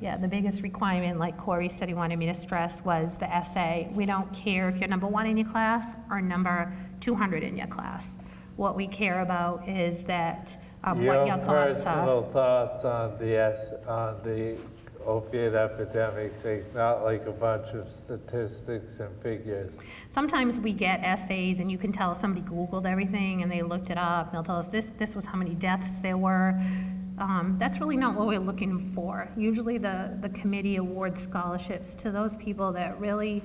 The biggest requirement is Yeah, the biggest requirement, like Corey said he wanted me to stress, was the essay. We don't care if you're number one in your class or number 200 in your class. What we care about is that, um, what your thoughts are. personal thoughts on the, S- on the opiate epidemic thing, not like a bunch of statistics and figures. Sometimes we get essays and you can tell somebody Googled everything and they looked it up. and They'll tell us this, this was how many deaths there were. Um, That's really not what we're looking for. Usually the, the committee awards scholarships to those people that really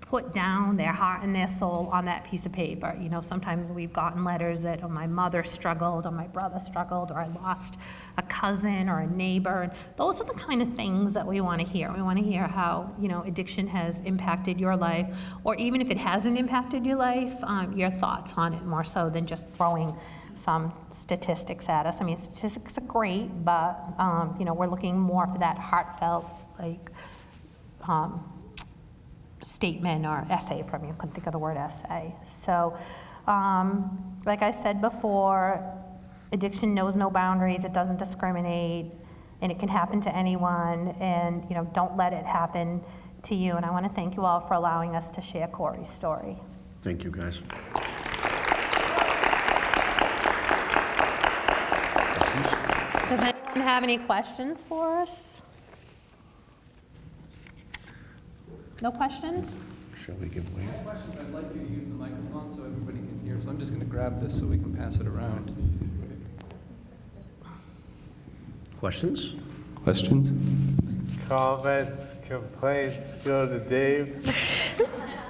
put down their heart and their soul on that piece of paper. You know, sometimes we've gotten letters that, oh, my mother struggled, or my brother struggled, or I lost a cousin or a neighbor. And those are the kind of things that we want to hear. We want to hear how, you know, addiction has impacted your life, or even if it hasn't impacted your life, um, your thoughts on it more so than just throwing some statistics at us. I mean, statistics are great, but, um, you know, we're looking more for that heartfelt, like, um, statement or essay from you. I Couldn't think of the word essay. So, um, like I said before, addiction knows no boundaries. It doesn't discriminate, and it can happen to anyone. And you know, don't let it happen to you. And I want to thank you all for allowing us to share Corey's story. Thank you, guys. Does anyone have any questions for us? No questions? Shall we give way? Questions, I'd like you to use the microphone so everybody can hear, so I'm just going to grab this so we can pass it around. Questions? Questions? Comments, complaints, go to Dave.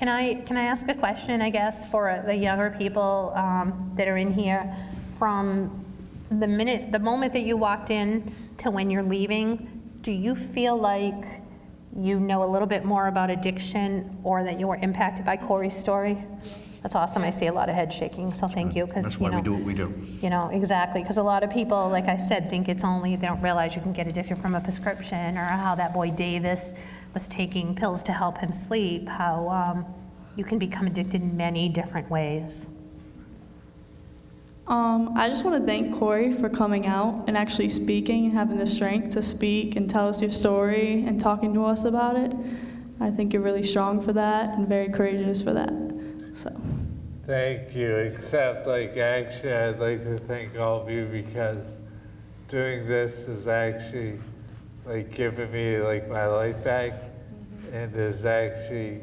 Can I, can I ask a question, I guess, for the younger people um, that are in here? From the minute, the moment that you walked in to when you're leaving, do you feel like you know a little bit more about addiction or that you were impacted by Corey's story? That's awesome. I see a lot of head shaking, so thank you. That's you why we do what we do. You know, exactly, because a lot of people, like I said, think it's only, they don't realize you can get addicted from a prescription, or how that boy Davis was taking pills to help him sleep, how um, you can become addicted in many different ways. Um, I just want to thank Corey for coming out and actually speaking and having the strength to speak and tell us your story and talking to us about it. I think you're really strong for that and very courageous for that. So, Thank you, except like actually I'd like to thank all of you because doing this is actually like giving me like my life back and has actually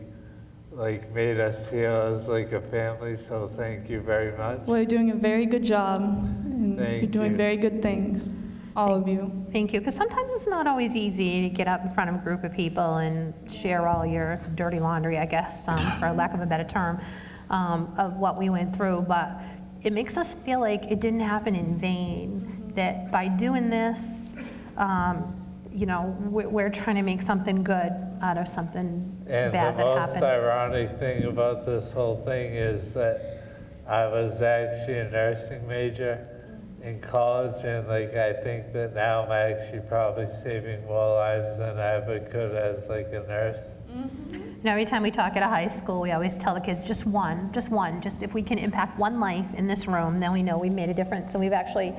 like made us feel as like a family, so thank you very much. well, you're doing a very good job and Thank you're doing you. very good things, all of you. Thank you, because sometimes it's not always easy to get up in front of a group of people and share all your dirty laundry, I guess, um, for lack of a better term, um, of what we went through, but it makes us feel like it didn't happen in vain, that by doing this, um, you know, we're, we're trying to make something good out of something And bad that happened. the most ironic thing about this whole thing is that I was actually a nursing major in college, and like I think that now I'm actually probably saving more lives than I ever could as like a nurse. Mm-hmm. And every time we talk at a high school, we always tell the kids, just one, just one, just if we can impact one life in this room, then we know we made a difference. And we've actually,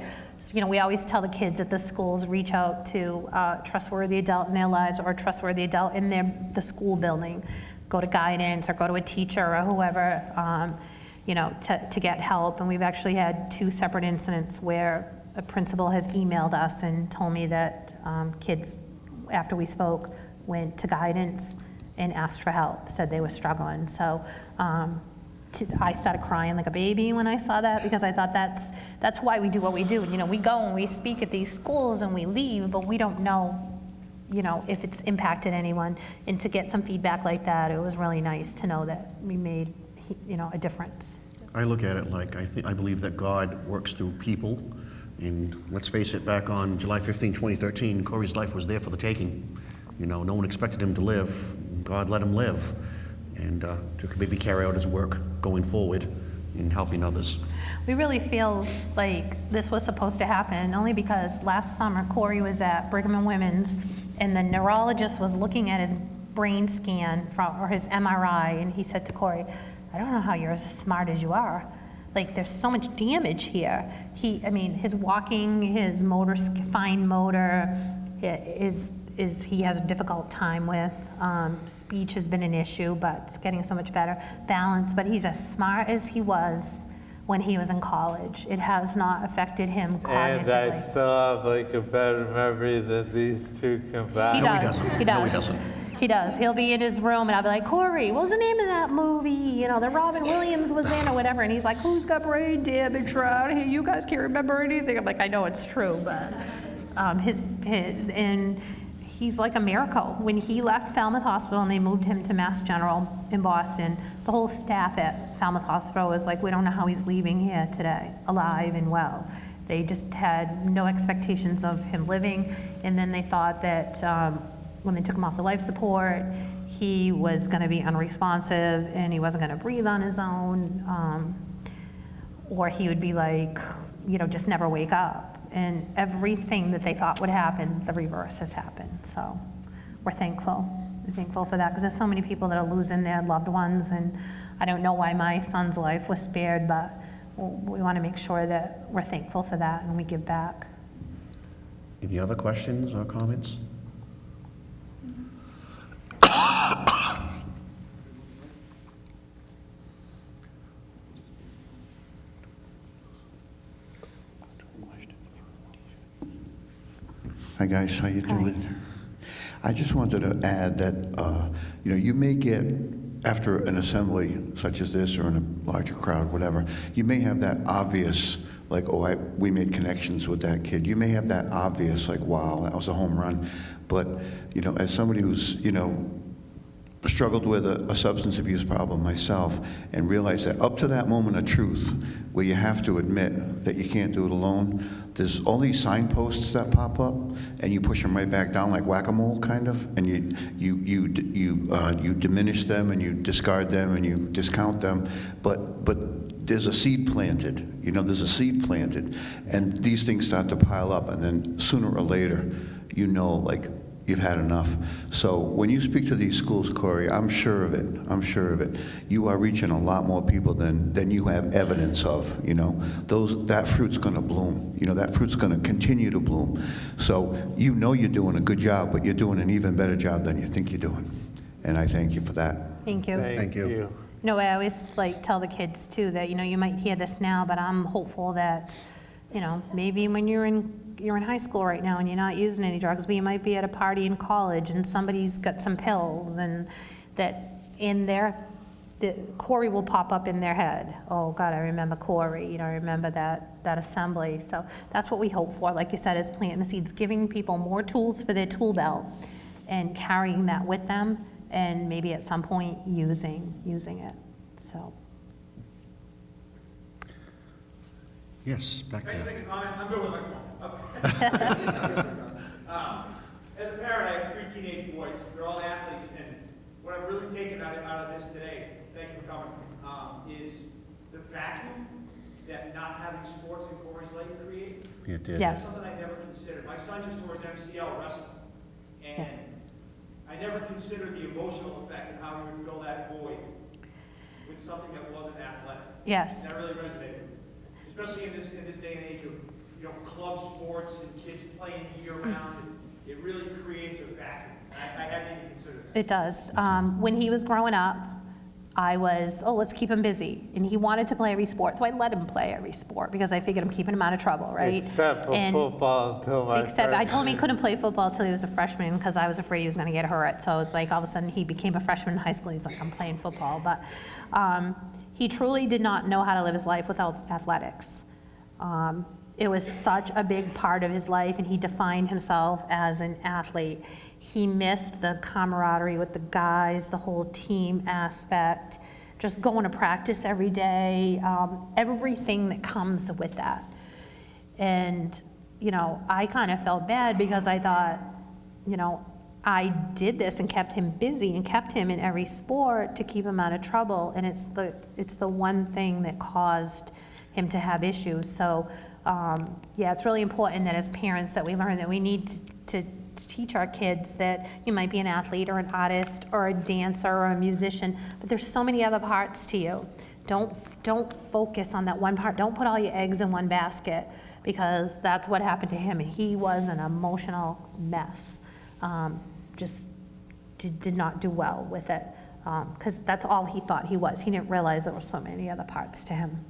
you know, we always tell the kids at the schools, reach out to a trustworthy adult in their lives or a trustworthy adult in their, the school building go to guidance or go to a teacher or whoever, um, you know, to, to get help. And we've actually had two separate incidents where a principal has emailed us and told me that um, kids, after we spoke, went to guidance and asked for help, said they were struggling. So um, t- I started crying like a baby when I saw that because I thought that's, that's why we do what we do. You know, we go and we speak at these schools and we leave, but we don't know, you know, if it's impacted anyone. And to get some feedback like that, it was really nice to know that we made, you know, a difference. I look at it like I think I believe that God works through people, and let's face it, back on July 15, 2013, Corey's life was there for the taking. You know, no one expected him to live. God let him live, and uh, to maybe carry out his work going forward in helping others. We really feel like this was supposed to happen, only because last summer Corey was at Brigham and Women's, and the neurologist was looking at his brain scan from, or his MRI, and he said to Corey, I don't know how you're as smart as you are. Like, there's so much damage here. He, I mean, his walking, his motor, fine motor, i- is, is, he has a difficult time with. Um, speech has been an issue, but it's getting so much better. Balance, but he's as smart as he was when he was in college. It has not affected him And I still have like a better memory than these two He combined. No, he does, doesn't. he No, he does. doesn't. He does. He'll be in his room and I'll be like, Corey, what was the name of that movie? You know, that Robin Williams was in or whatever. And he's like, who's got brain damage around here? You guys can't remember anything. I'm like, I know it's true, but um, his, his, and he's like a miracle. When he left Falmouth Hospital and they moved him to Mass General in Boston, the whole staff at Falmouth Hospital was like, we don't know how he's leaving here today, alive and well. They just had no expectations of him living, and then they thought that um, when they took him off the life support, he was going to be unresponsive and he wasn't going to breathe on his own, um, or he would be like, you know, just never wake up. And everything that they thought would happen, the reverse has happened. So we're thankful. We're thankful for that because there's so many people that are losing their loved ones, and I don't know why my son's life was spared, but we want to make sure that we're thankful for that and we give back. Any other questions or comments? Hi, guys, how you doing? I just wanted to add that, uh, you know, you may get, after an assembly such as this or in a larger crowd, whatever, you may have that obvious, like, oh, I, we made connections with that kid. You may have that obvious, like, wow, that was a home run. But, you know, as somebody who's, you know, struggled with a, a substance abuse problem myself and realized that up to that moment of truth where you have to admit that you can't do it alone, there's all these signposts that pop up and you push them right back down like whack-a-mole kind of and you you you you uh, you diminish them and you discard them and you discount them. But but there's a seed planted you know there's a seed planted and these things start to pile up and then sooner or later you know like you've had enough. So when you speak to these schools, Corey, I'm sure of it. I'm sure of it. You are reaching a lot more people than, than you have evidence of, you know. Those, that fruit's gonna bloom. You know, that fruit's gonna continue to bloom. So you know you're doing a good job, but you're doing an even better job than you think you're doing. And I thank you for that. Thank you. Thank you. You know, I always like tell the kids too that, you know, you might hear this now, but I'm hopeful that, you know, maybe when you're in, you're in high school right now and you're not using any drugs, but you might be at a party in college and somebody's got some pills and that in their, the, Corey will pop up in their head. Oh, God, I remember Corey, you know, I remember that, that assembly. So that's what we hope for, like you said, is planting the seeds, giving people more tools for their tool belt and carrying that with them and maybe at some point using, using it, so. Yes, back Can I just there. make a comment? I'm good with my phone. Okay. Um, As a parent, I have three teenage boys. They're all athletes, and what I've really taken out of, out of this today, thank you for coming, um, is the vacuum that not having sports in Corey's life create. Yeah, it did. Yes. Something I never considered. My son just tore his MCL wrestling, and I never considered the emotional effect and how he would fill that void with something that wasn't athletic. Yes. That really resonated, especially in this, in this day and age of, you know, club sports and kids playing year round. and it really creates a vacuum. I, I hadn't even considered that. It does. Um, when he was growing up, I was, oh, let's keep him busy. And he wanted to play every sport, so I let him play every sport because I figured I'm keeping him out of trouble, right? Except for And- football until my Except I told him he couldn't play football till he was a freshman because I was afraid he was going to get hurt. So it's like all of a sudden he became a freshman in high school. He's like, I'm playing football. But um, he truly did not know how to live his life without athletics. Um, it was such a big part of his life, and he defined himself as an athlete. He missed the camaraderie with the guys, the whole team aspect, just going to practice every day, um, everything that comes with that. And, you know, I kind of felt bad because I thought, you know, I did this and kept him busy and kept him in every sport to keep him out of trouble. And it's the, it's the one thing that caused him to have issues. So, um, yeah, it's really important that as parents that we learn that we need to, to teach our kids that you might be an athlete or an artist or a dancer or a musician, but there's so many other parts to you. Don't, don't focus on that one part. Don't put all your eggs in one basket because that's what happened to him. He was an emotional mess. Um, just did, did not do well with it because that's all he thought he was. He didn't realize there were so many other parts to him.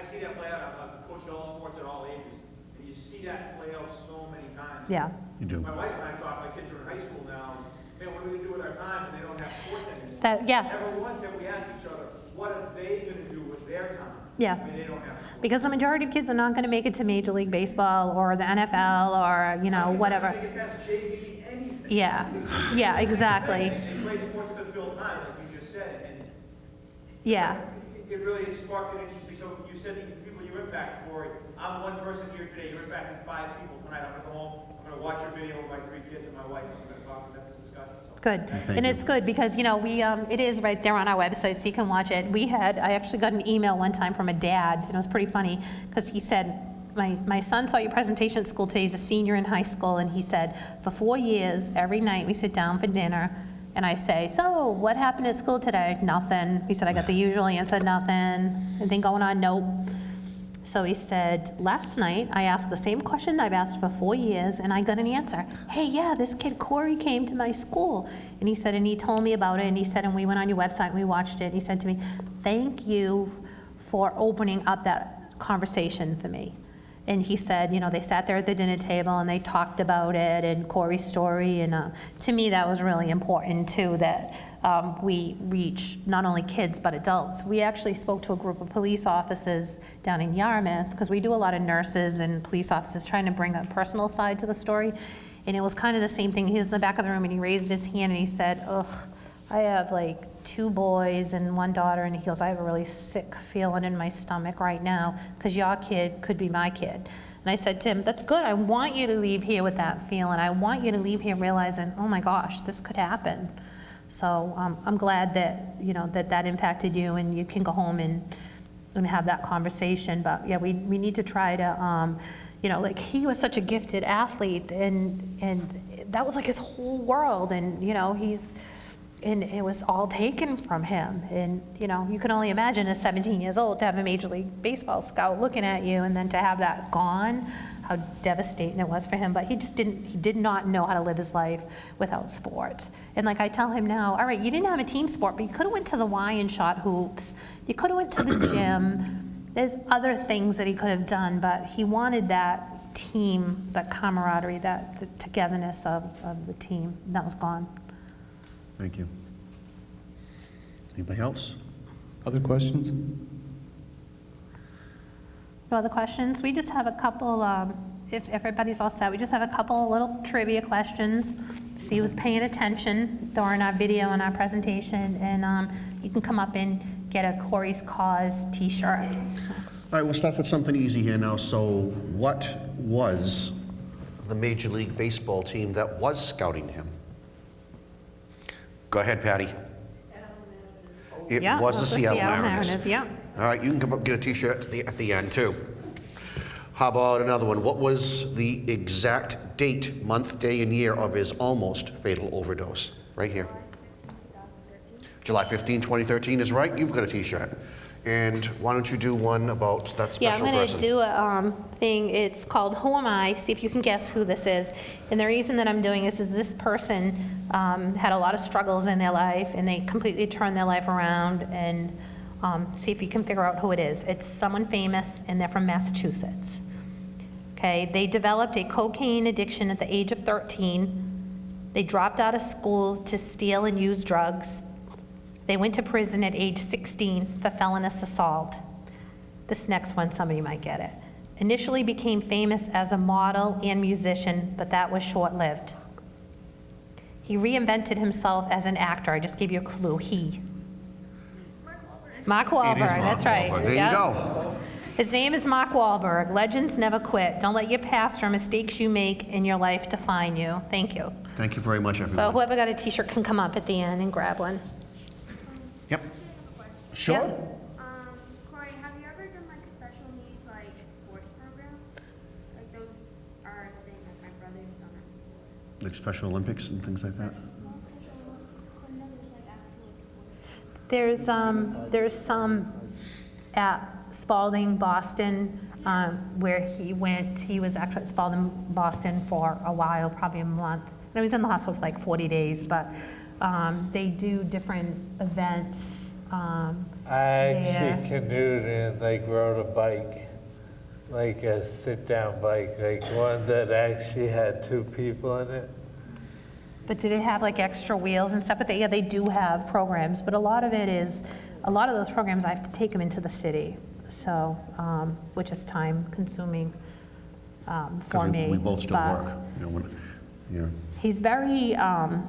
I see that play out, I've coached all sports at all ages, and you see that play out so many times. Yeah. You do. My wife and I talk, my kids are in high school now, man, what are we gonna do with our time when they don't have sports anymore? That- yeah. Never once have we asked each other, what are they gonna do with their time? Yeah. When they don't have sports? Because the majority of kids are not going to make it to Major League Baseball or the NFL or, you know, whatever. They get past JV, anything. Yeah, yeah, exactly. They play sports to fill time, like you just said, and Yeah, it- it really sparked an interesting, so you said the people you impact, Corey. I'm one person here today, you're impacting five people tonight. I'm gonna go home, I'm gonna watch your video with my three kids and my wife, I'm gonna talk to them, this discussion, so. good. And it's good because, you know, we, um, it is right there on our website, so you can watch it. We had, I actually got an email one time from a dad, and it was pretty funny, because he said, my, my son saw your presentation at school today, he's a senior in high school, and he said, for four years, every night we sit down for dinner, and I say, so what happened at school today? Nothing. He said, I got the usual answer, nothing. Anything going on? Nope. So he said, last night I asked the same question I've asked for four years, and I got an answer. Hey, yeah, this kid Corey came to my school, and he said, and he told me about it, and he said, and we went on your website and we watched it. And he said to me, thank you for opening up that conversation for me. And he said, you know, they sat there at the dinner table and they talked about it and Corey's story. And uh, to me, that was really important too, that um, we reach not only kids but adults. We actually spoke to a group of police officers down in Yarmouth because we do a lot of nurses and police officers trying to bring a personal side to the story. And it was kind of the same thing. He was in the back of the room and he raised his hand and he said, ugh, I have like two boys and one daughter, and he goes, I have a really sick feeling in my stomach right now because your kid could be my kid. And I said to him, That's good. I want you to leave here with that feeling. I want you to leave here realizing, oh my gosh, this could happen. So um, I'm glad that, you know, that that impacted you and you can go home and, and have that conversation. But yeah, we, we need to try to, um, you know, like he was such a gifted athlete and, and that was like his whole world. And, you know, he's, and it was all taken from him. And, you know, you can only imagine at 17 years old to have a Major League Baseball scout looking at you and then to have that gone, how devastating it was for him. But he just didn't, he did not know how to live his life without sports. And like I tell him now, all right, you didn't have a team sport, but you could have went to the Y and shot hoops. You could have went to the gym. There's other things that he could have done, but he wanted that team, that camaraderie, that the togetherness of, of the team. And that was gone. Thank you. Anybody else? Other questions? No other questions? We just have a couple, um, if everybody's all set, we just have a couple little trivia questions. See who's paying attention during our video and our presentation, and um, you can come up and get a Corey's Cause t-shirt. All right, we'll start with something easy here now. So what was the Major League Baseball team that was scouting him? Go ahead, Patty. It Yeah, was the Seattle Mariners. Mariners, yeah. All right, you can come up and get a T-shirt at the, at the end, too. How about another one? What was the exact date, month, day, and year of his almost fatal overdose? Right here. July 15, 2013 is right. You've got a T-shirt. And why don't you do one about that special Yeah, I'm going person? to do a um, thing, it's called Who Am I? See if you can guess who this is. And the reason that I'm doing this is this person um, had a lot of struggles in their life, and they completely turned their life around, and um, see if you can figure out who it is. It's someone famous, and they're from Massachusetts. Okay, they developed a cocaine addiction at the age of 13. They dropped out of school to steal and use drugs. They went to prison at age 16 for felonious assault. This next one, somebody might get it. Initially became famous as a model and musician, but that was short-lived. He reinvented himself as an actor. I just gave you a clue. He. Mark Wahlberg, Mark that's right. Wahlberg. There you go. His name is Mark Wahlberg. Legends never quit. Don't let your past or mistakes you make in your life define you. Thank you. Thank you very much, everyone. So whoever got a t-shirt can come up at the end and grab one. Yep. Sure. Yep. Um, Corey, have you ever done like special needs like sports programs? Like those are a thing that my brother's done it before. Like Special Olympics and things like that? Well, special, but no, there's like actual sports. There's, um, there's some at Spaulding, Boston, um, where he went, he was actually at Spaulding, Boston for a while, probably a month. And he was in the hospital for like 40 days, but um, they do different events. um, I actually there. canoed and like rode a bike, like a sit-down bike, like one that actually had two people in it. But did it have like extra wheels and stuff? But they, yeah, they do have programs, but a lot of it is, a lot of those programs, I have to take them into the city, so, um, which is time consuming um, for 'Cause we- me. We both still but work. you know, when- Yeah. He's very, um,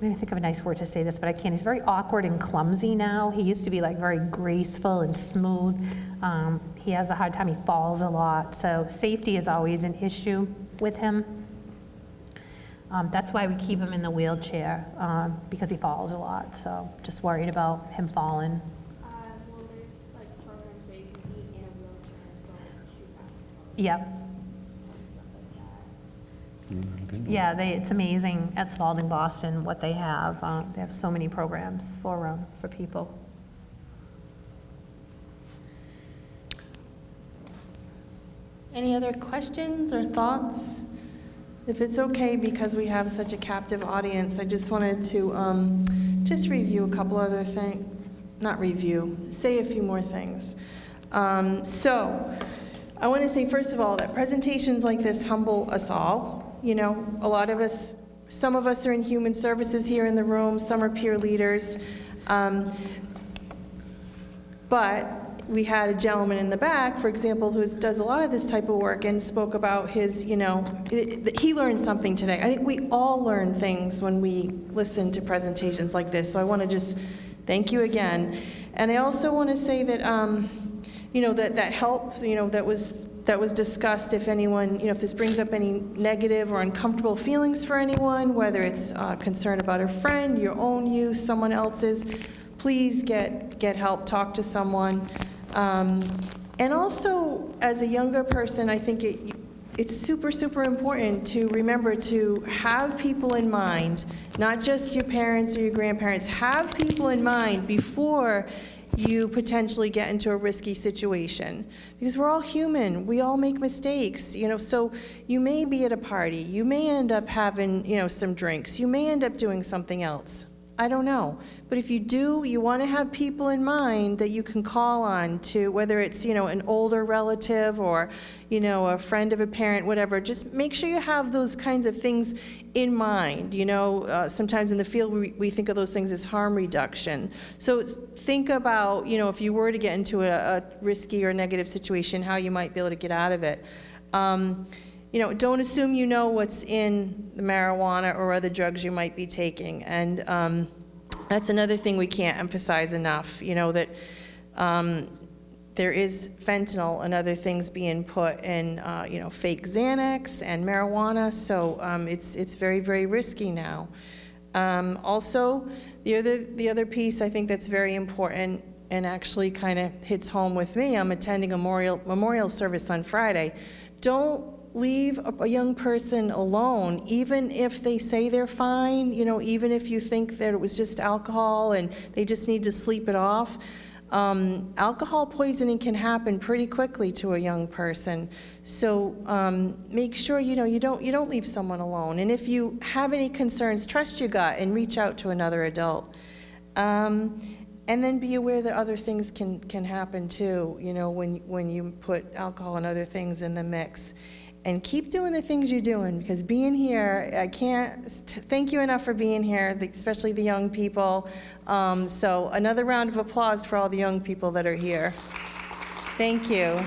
I'm gonna think of a nice word to say this, but I can't. He's very awkward and clumsy now. He used to be like very graceful and smooth. Um, He has a hard time, he falls a lot, so safety is always an issue with him. Um, That's why we keep him in the wheelchair, um, because he falls a lot, so just worried about him falling. Uh, well, like programs where you can be in a wheelchair and still shoot basketball Yep, and stuff like that. yeah, they, it's amazing at Spaulding Boston what they have. Uh, They have so many programs for, um, for people. Any other questions or thoughts? If it's okay, because we have such a captive audience, I just wanted to um, just review a couple other things, not review, say a few more things. Um, So, I want to say, first of all, that presentations like this humble us all. You know, a lot of us, some of us are in human services here in the room, some are peer leaders. Um, but we had a gentleman in the back, for example, who does a lot of this type of work and spoke about his, you know, it- he learned something today. I think we all learn things when we listen to presentations like this, so I want to just thank you again. And I also want to say that, um, you know, that, that help, you know, that was, that was discussed, if anyone, you know, if this brings up any negative or uncomfortable feelings for anyone, whether it's uh, concern about a friend, your own use, someone else's, please get, get help, talk to someone. Um, And also, as a younger person, I think it, it's super, super important to remember to have people in mind, not just your parents or your grandparents, have people in mind before you potentially get into a risky situation. Because we're all human, we all make mistakes, you know, so you may be at a party, you may end up having, you know, some drinks, you may end up doing something else. I don't know. But if you do, you want to have people in mind that you can call on to, whether it's, you know, an older relative or, you know, a friend of a parent, whatever. Just make sure you have those kinds of things in mind. You know, uh, sometimes in the field we, we think of those things as harm reduction. So think about, you know, if you were to get into a, a risky or negative situation, how you might be able to get out of it. Um, you know, don't assume you know what's in the marijuana or other drugs you might be taking. And um, that's another thing we can't emphasize enough, you know, that um, there is fentanyl and other things being put in, uh, you know, fake Xanax and marijuana, so um, it's, it's very, very risky now. Um, Also, the other, the other piece I think that's very important and actually kind of hits home with me, I'm attending a memorial, memorial service on Friday. Don't leave a, young person alone, even if they say they're fine, you know, even if you think that it was just alcohol and they just need to sleep it off. Um, alcohol poisoning can happen pretty quickly to a young person. So um, make sure you know you don't you don't leave someone alone. And if you have any concerns, trust your gut and reach out to another adult. Um, and then be aware that other things can, can happen too, you know, when, when you put alcohol and other things in the mix. And keep doing the things you're doing, because being here, I can't thank you enough for being here, especially the young people. Um, so another round of applause for all the young people that are here. Thank you.